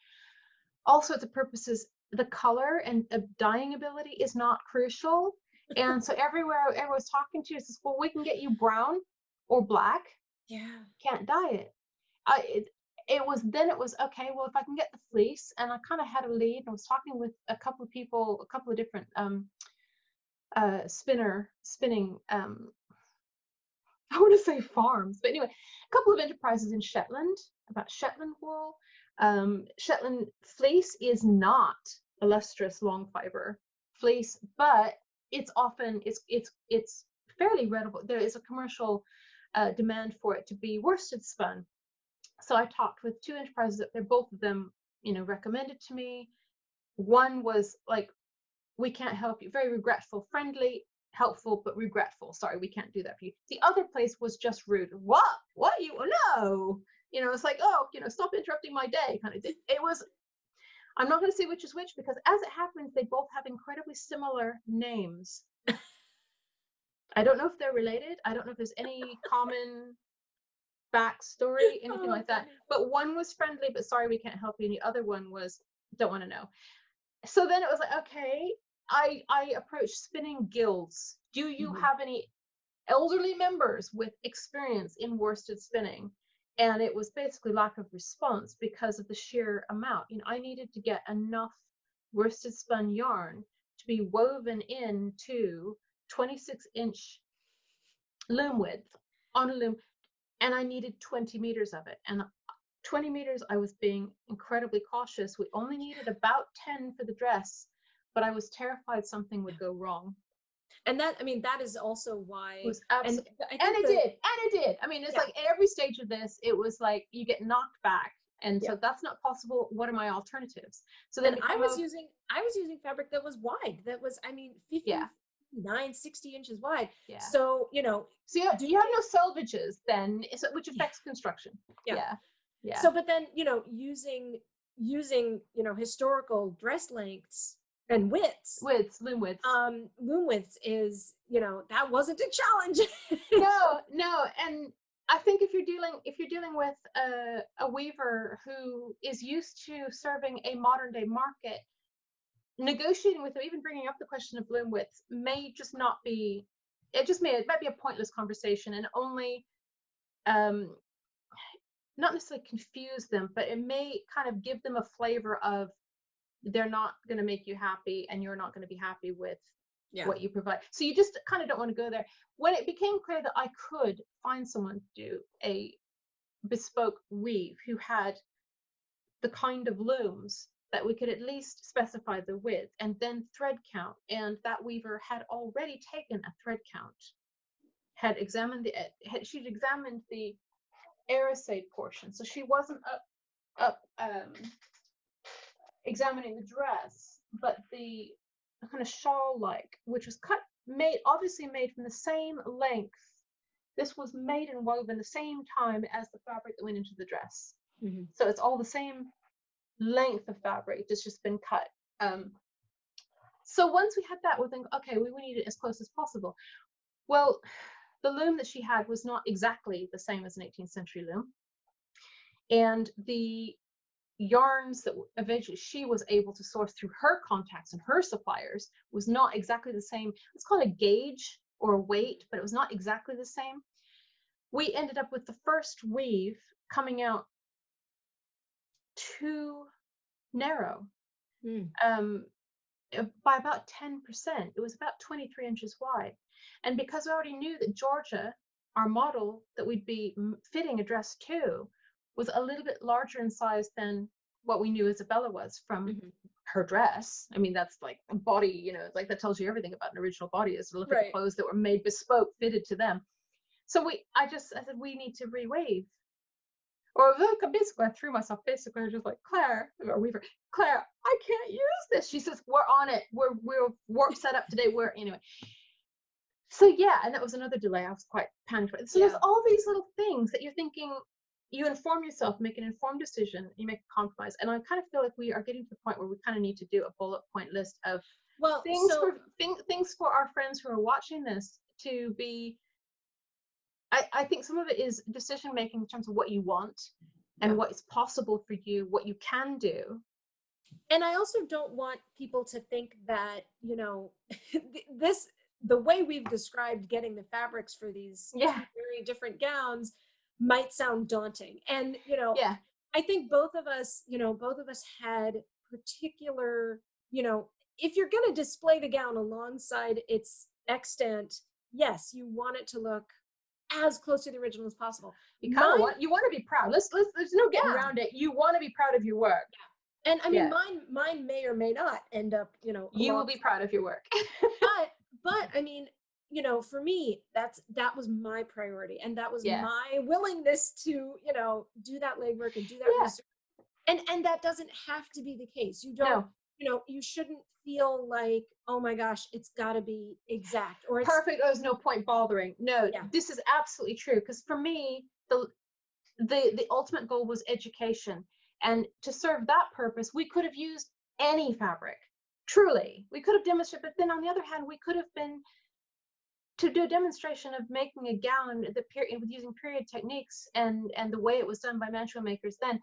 all sorts of purposes, the color and uh, dyeing ability is not crucial. and so everywhere everyone's talking to says, well, we can get you brown or black. Yeah. Can't dye it. I, it, it was then it was okay well if i can get the fleece and i kind of had a lead and i was talking with a couple of people a couple of different um, uh, spinner spinning um, I want to say farms, but anyway, a couple of enterprises in Shetland about Shetland wool. Um, Shetland fleece is not a lustrous long fiber fleece, but it's often it's it's it's fairly readable. There is a commercial uh, demand for it to be worsted spun. So I talked with two enterprises. They're both of them, you know, recommended to me. One was like we can't help you. Very regretful, friendly, helpful, but regretful. Sorry, we can't do that for you. The other place was just rude. What? What you? No. You know, it's like, oh, you know, stop interrupting my day kind of thing. It was, I'm not going to say which is which because as it happens, they both have incredibly similar names. I don't know if they're related. I don't know if there's any common backstory, anything oh, like that. But one was friendly, but sorry, we can't help you. And the other one was, don't want to know so then it was like okay i i approached spinning guilds do you mm-hmm. have any elderly members with experience in worsted spinning and it was basically lack of response because of the sheer amount you know i needed to get enough worsted spun yarn to be woven into 26 inch loom width on a loom and i needed 20 meters of it and 20 meters, I was being incredibly cautious. We only needed about 10 for the dress, but I was terrified something would go wrong. And that, I mean, that is also why. It and, and it the, did, and it did. I mean, it's yeah. like every stage of this, it was like you get knocked back. And yeah. so that's not possible. What are my alternatives? So then I was using, I was using fabric that was wide. That was, I mean, 50, yeah. 9 60 inches wide yeah so you know so you, you have no selvages then which affects yeah. construction yeah. yeah yeah so but then you know using using you know historical dress lengths and widths widths loom widths um loom widths is you know that wasn't a challenge. No no and i think if you're dealing if you're dealing with a, a weaver who is used to serving a modern day market negotiating with them even bringing up the question of loom widths may just not be it just may it might be a pointless conversation and only um not necessarily confuse them, but it may kind of give them a flavor of they're not going to make you happy and you're not going to be happy with yeah. what you provide. So you just kind of don't want to go there. When it became clear that I could find someone to do a bespoke weave who had the kind of looms that we could at least specify the width and then thread count. And that weaver had already taken a thread count, had examined the, had, she'd examined the Arisaid portion. So she wasn't up, up um, examining the dress, but the kind of shawl like, which was cut, made, obviously made from the same length. This was made and woven the same time as the fabric that went into the dress. Mm-hmm. So it's all the same length of fabric, it's just been cut. Um, so once we had that, we think, okay, we, we need it as close as possible. Well, the loom that she had was not exactly the same as an 18th century loom. And the yarns that eventually she was able to source through her contacts and her suppliers was not exactly the same. It's called a gauge or a weight, but it was not exactly the same. We ended up with the first weave coming out too narrow mm. um, uh, by about 10%. It was about 23 inches wide. And because we already knew that Georgia, our model that we'd be fitting a dress to, was a little bit larger in size than what we knew Isabella was from mm-hmm. her dress. I mean, that's like a body, you know, like that tells you everything about an original body is to look right. at the clothes that were made bespoke, fitted to them. So we, I just, I said, we need to reweave or basically I threw myself basically I was just like Claire or Weaver, Claire, I can't use this. She says, We're on it. We're we're work set up today. We're anyway. So yeah, and that was another delay. I was quite panicked. So yeah. there's all these little things that you're thinking, you inform yourself, make an informed decision, you make a compromise. And I kind of feel like we are getting to the point where we kind of need to do a bullet point list of well things so, for thing, things for our friends who are watching this to be I, I think some of it is decision making in terms of what you want and what is possible for you, what you can do. And I also don't want people to think that, you know, this, the way we've described getting the fabrics for these yeah. very different gowns might sound daunting. And, you know, yeah. I think both of us, you know, both of us had particular, you know, if you're going to display the gown alongside its extant, yes, you want it to look as close to the original as possible. You kind of want you want to be proud. Let's let's there's no getting yeah. around it. You want to be proud of your work. Yeah. And I mean yeah. mine mine may or may not end up, you know. You will be proud of your work. but but I mean, you know, for me, that's that was my priority and that was yeah. my willingness to, you know, do that legwork and do that research. And and that doesn't have to be the case. You don't no you know, you shouldn't feel like, oh my gosh, it's got to be exact or perfect. There's no point bothering. No, yeah. this is absolutely true. Because for me, the the the ultimate goal was education, and to serve that purpose, we could have used any fabric. Truly, we could have demonstrated. But then on the other hand, we could have been to do a demonstration of making a gown the period with using period techniques and and the way it was done by mantua makers then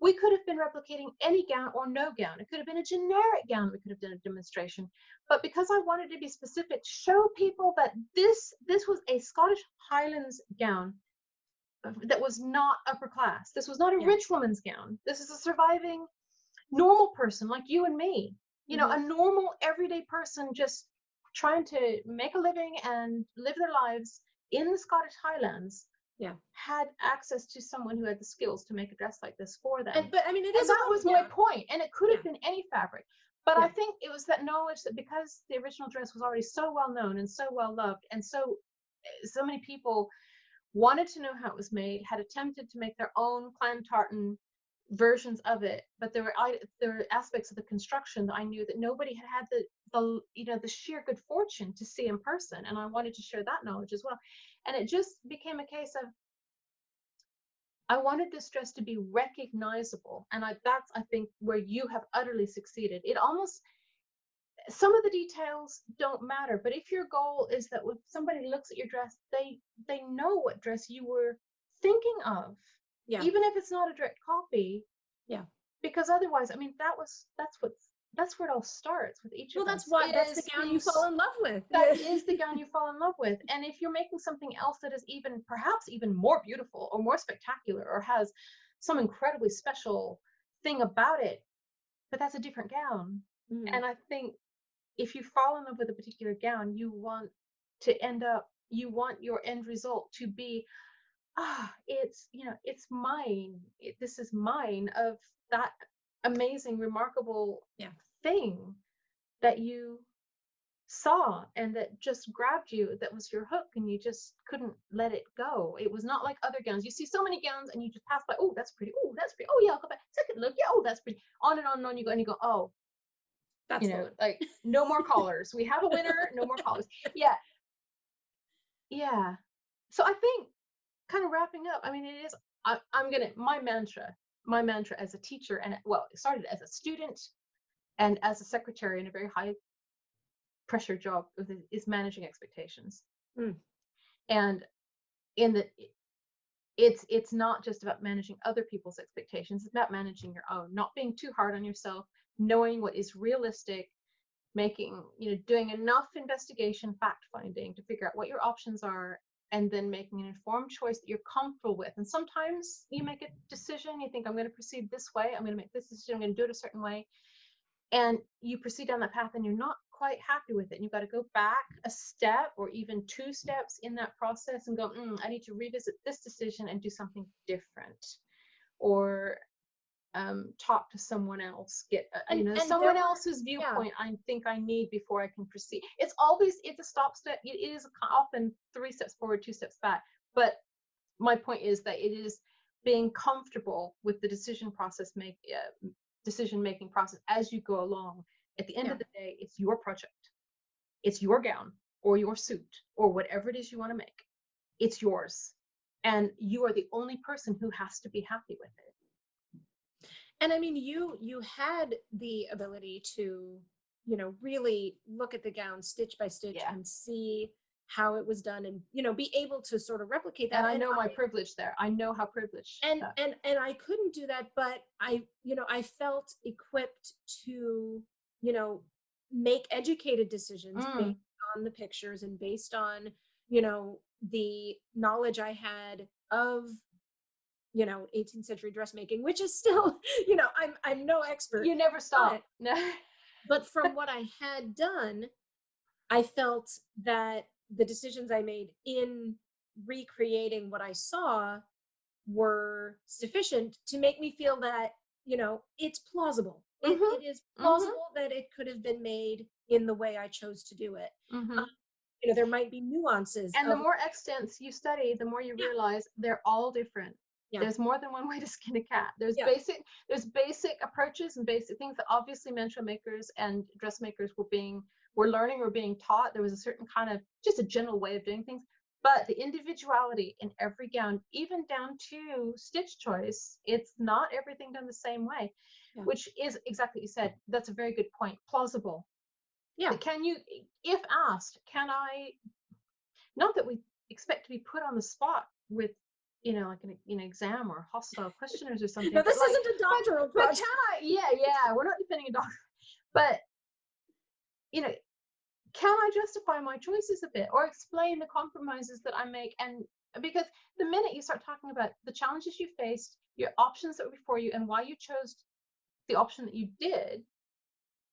we could have been replicating any gown or no gown. It could have been a generic gown. We could have done a demonstration. But because I wanted to be specific, show people that this, this was a Scottish Highlands gown that was not upper class. This was not a yeah. rich woman's gown. This is a surviving normal person like you and me. You know, mm-hmm. a normal everyday person just trying to make a living and live their lives in the Scottish Highlands yeah had access to someone who had the skills to make a dress like this for them and, but i mean it is that was yeah. my point and it could have yeah. been any fabric but yeah. i think it was that knowledge that because the original dress was already so well known and so well loved and so eh, so many people wanted to know how it was made had attempted to make their own clan tartan versions of it but there were I, there were aspects of the construction that i knew that nobody had had the the you know the sheer good fortune to see in person and i wanted to share that knowledge as well and it just became a case of I wanted this dress to be recognizable. And I, that's, I think, where you have utterly succeeded. It almost, some of the details don't matter, but if your goal is that when somebody looks at your dress, they they know what dress you were thinking of. Yeah. Even if it's not a direct copy. Yeah. Because otherwise, I mean, that was that's what's that's where it all starts with each well, that's why that's the gown you fall in love with. That is the gown you fall in love with. And if you're making something else that is even perhaps even more beautiful or more spectacular or has some incredibly special thing about it, but that's a different gown. Mm. And I think if you fall in love with a particular gown, you want to end up, you want your end result to be, ah, it's, you know, it's mine. It, this is mine of that amazing, remarkable Yeah. thing that you saw and that just grabbed you that was your hook and you just couldn't let it go. It was not like other gowns. You see so many gowns and you just pass by oh that's pretty. Oh that's pretty. Oh yeah i'll go back. Second look. Yeah oh that's pretty. On and on and on you go and you go oh That's you know one. like no more collars. We have a winner. No more collars. Yeah. Yeah. So i think kind of wrapping up i mean it is I, i'm gonna my mantra my mantra as a teacher and well it started as a student and as a secretary in a very high pressure job is managing expectations Mm. and in the it's it's not just about managing other people's expectations it's about managing your own not being too hard on yourself knowing what is realistic making you know doing enough investigation fact finding to figure out what your options are and then making an informed choice that you're comfortable with. And sometimes you make a decision you think i'm going to proceed this way i'm going to make this decision i'm going to do it a certain way and you proceed down that path and you're not quite happy with it and you've got to go back a step or even two steps in that process and go mm, i need to revisit this decision and do something different or um, talk to someone else get uh, And- you know someone there else's viewpoint i think i need before i can proceed. It's always it's a stop step it is often three steps forward two steps back but my point is that it is being comfortable with the decision process make uh, decision making process as you go along. At the end Yeah. of the day it's your project. It's your gown or your suit or whatever it is you want to make. It's yours. And you are the only person who has to be happy with it and i mean you you had the ability to you know really look at the gown stitch by stitch Yeah. and see how it was done and you know be able to sort of replicate that and i know my privilege there i know how privileged and that- and and i couldn't do that but i you know i felt equipped to you know make educated decisions Mm. based on the pictures and based on you know the knowledge i had of you know 18th century dressmaking which is still you know i'm i'm no expert you never stop no but from what I had done, I felt that the decisions I made in recreating what I saw were sufficient to make me feel that, you know, it's plausible. It- Mhm, it is plausible that it could have been made in the way I chose to do it. Mhm. You know, there might be nuances. and the more extants you study the more you realize they're all different Yeah. there's more than one way to skin a cat there's Yeah. basic there's basic approaches and basic things that obviously mantua makers and dressmakers were being were learning or being taught there was a certain kind of just a general way of doing things but the individuality in every gown even down to stitch choice it's not everything done the same way Yeah. which is exactly what you said that's a very good point plausible Yeah. can you if asked can i not that we expect to be put on the spot with you know like an you know exam or hostile questioners or something no, this like, isn't a doctoral but project. can i yeah yeah we're not defending a doctor but you know can i justify my choices a bit or explain the compromises that i make and because the minute you start talking about the challenges you faced your options that were before you and why you chose the option that you did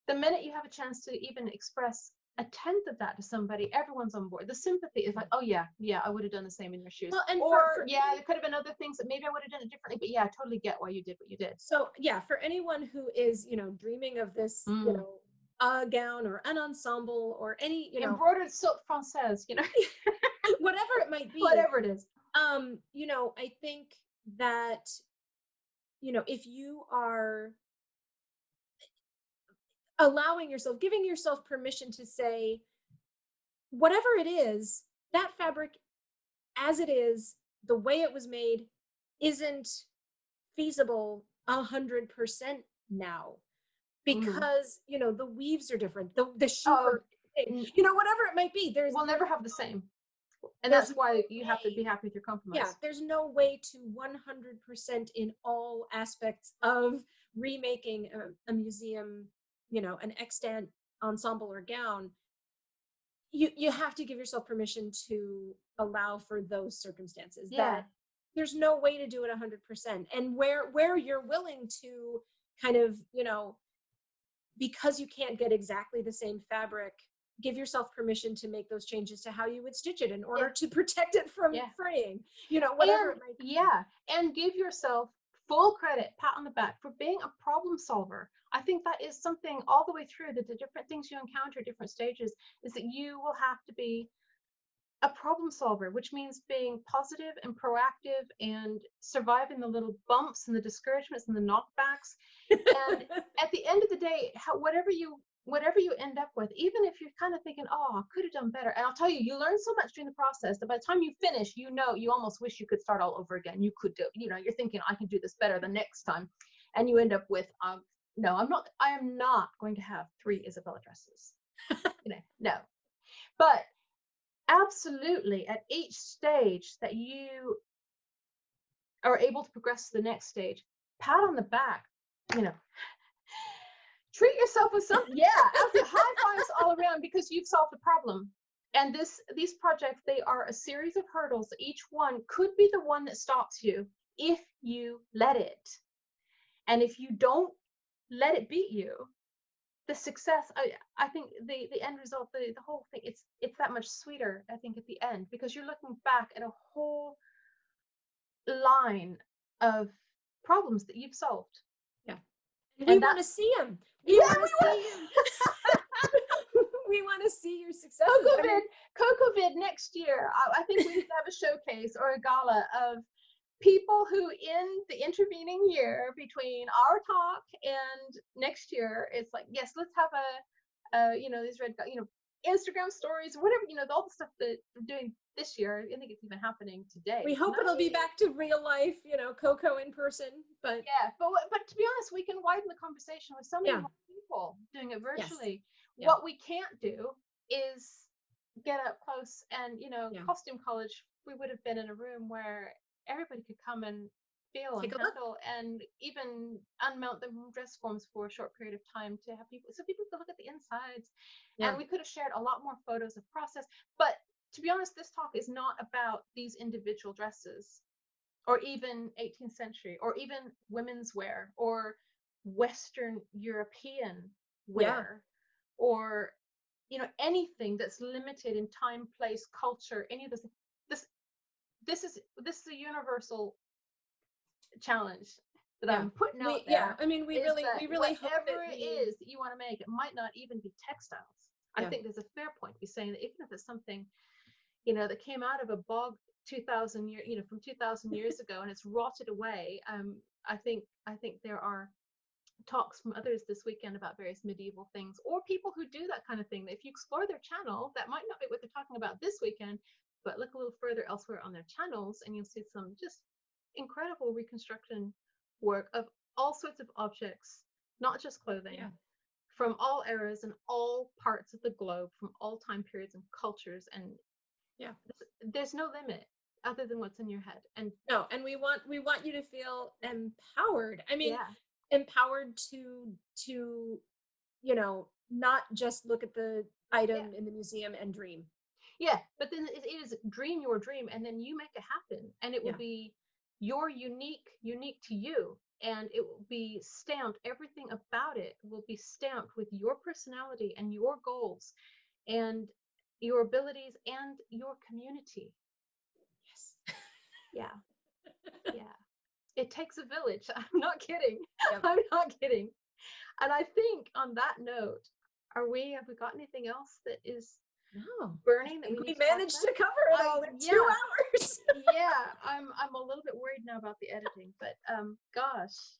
the minute you have a chance to even express a tenth of that to somebody everyone's on board. The sympathy is like oh yeah yeah i would have done the same in your shoes. Well, and for- or for yeah any- there could have been other things that maybe i would have done it differently but yeah i totally get why you did what you did. So yeah, for anyone who is, you know, dreaming of this, you Mm. know, a gown or an ensemble or any, you know, embroidered silk française you know? Whatever it might be. whatever it is. Um you know i think that you know if you are allowing yourself giving yourself permission to say whatever it is that fabric as it is the way it was made isn't feasible a hundred percent now. Mhm. because you know the weaves are different the the shoe Oh, you know whatever it might be there's we'll never have the same. And that's why you have to be happy with your compromise. yeah there's no way to 100% in all aspects of remaking a, a museum you know an extant ensemble or gown you you have to give yourself permission to allow for those circumstances Yeah. that there's no way to do it 100% and where where you're willing to kind of you know because you can't get exactly the same fabric give yourself permission to make those changes to how you would stitch it in order to protect it from Yeah. fraying you know whatever And- it might be yeah and give yourself full credit, pat on the back for being a problem solver. I think that is something all the way through that the different things you encounter, at different stages, is that you will have to be a problem solver, which means being positive and proactive and surviving the little bumps and the discouragements and the knockbacks. And at the end of the day, how, whatever you whatever you end up with, even if you're kind of thinking, oh, I could have done better. And I'll tell you, you learn so much during the process that by the time you finish, you know, you almost wish you could start all over again. You could do, you know, you're thinking, I can do this better the next time. And you end up with, um, no, I'm not, I am not going to have three Isabella dresses. you know, no. But absolutely at each stage that you are able to progress to the next stage, pat on the back, you know, treat yourself with something. yeah high fives all around because you've solved the problem. And this these projects they are a series of hurdles. Each one could be the one that stops you if you let it. And if you don't let it beat you the success i i think the the end result the, the whole thing it's it's that much sweeter i think at the end because you're looking back at a whole line of problems that you've solved. Yeah. We want to see them we yeah, want to see you. we want to see your success. CocoVid, CocoVid next year. I, I think we need to have a showcase or a gala of people who in the intervening year between our talk and next year it's like yes let's have a, a you know these red you know Instagram stories, whatever, you know, all the stuff that we're doing this year. I think it's even happening today. We hope it'll be back to real life, you know, Coco in person. But yeah, but but to be honest, we can widen the conversation with so many yeah. more people doing it virtually. Yes. Yeah. What we can't do is get up close and you know, yeah. costume college. We would have been in a room where everybody could come and feel Take and handle and even unmount the dress forms for a short period of time to have people so people could look at the insides yeah. and we could have shared a lot more photos of process but to be honest this talk is not about these individual dresses or even 18th century or even women's wear or western european wear yeah. or you know anything that's limited in time place culture any of this this this is this is a universal challenge that yeah. I'm putting out we, there. Yeah, I mean, we really, we really whatever it is that you want to make, it might not even be textiles. Yeah. I think there's a fair point to be saying that even if it's something, you know, that came out of a bog 2,000 years, you know, from 2,000 years ago, and it's rotted away. Um, I think, I think there are talks from others this weekend about various medieval things or people who do that kind of thing. If you explore their channel, that might not be what they're talking about this weekend, but look a little further elsewhere on their channels, and you'll see some just incredible reconstruction work of all sorts of objects, not just clothing, yeah. from all eras and all parts of the globe, from all time periods and cultures. And yeah, there's no limit other than what's in your head. And no, and we want we want you to feel empowered. I mean, yeah. empowered to to you know not just look at the item yeah. in the museum and dream yeah but then it is dream your dream and then you make it happen and it will yeah. be you're unique, unique to you. And it will be stamped, everything about it will be stamped with your personality and your goals and your abilities and your community. Yes. Yeah. yeah. It takes a village. I'm not kidding. Yep. I'm not kidding. And I think on that note, are we, have we got anything else that is no. burning that we, we managed to, to cover it all in yeah. two hours. yeah, I'm I'm a little bit worried now about the editing, but um, gosh,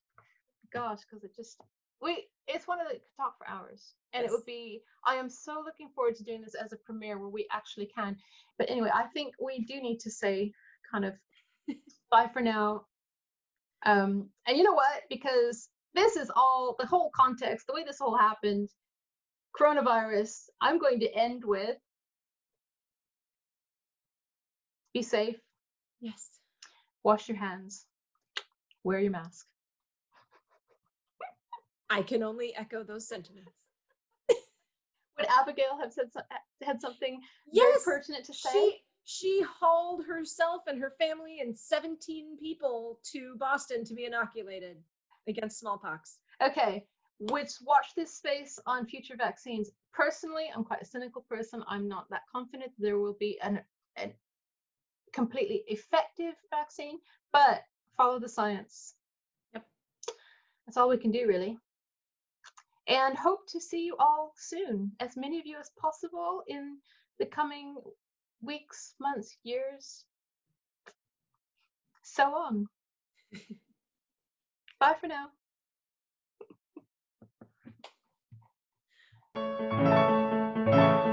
gosh, because it just we it's one of the could talk for hours, and yes. it would be. I am so looking forward to doing this as a premiere where we actually can. But anyway, I think we do need to say kind of bye for now. Um, and you know what? Because this is all the whole context, the way this all happened coronavirus, I'm going to end with be safe. Yes. Wash your hands. Wear your mask. I can only echo those sentiments. Would Abigail have said had something yes, very pertinent to say? She, she hauled herself and her family and 17 people to Boston to be inoculated against smallpox. Okay, which watch this space on future vaccines. Personally, I'm quite a cynical person. I'm not that confident there will be an, an completely effective vaccine, but follow the science. Yep. That's all we can do, really. And hope to see you all soon, as many of you as possible in the coming weeks, months, years, so on. Bye for now.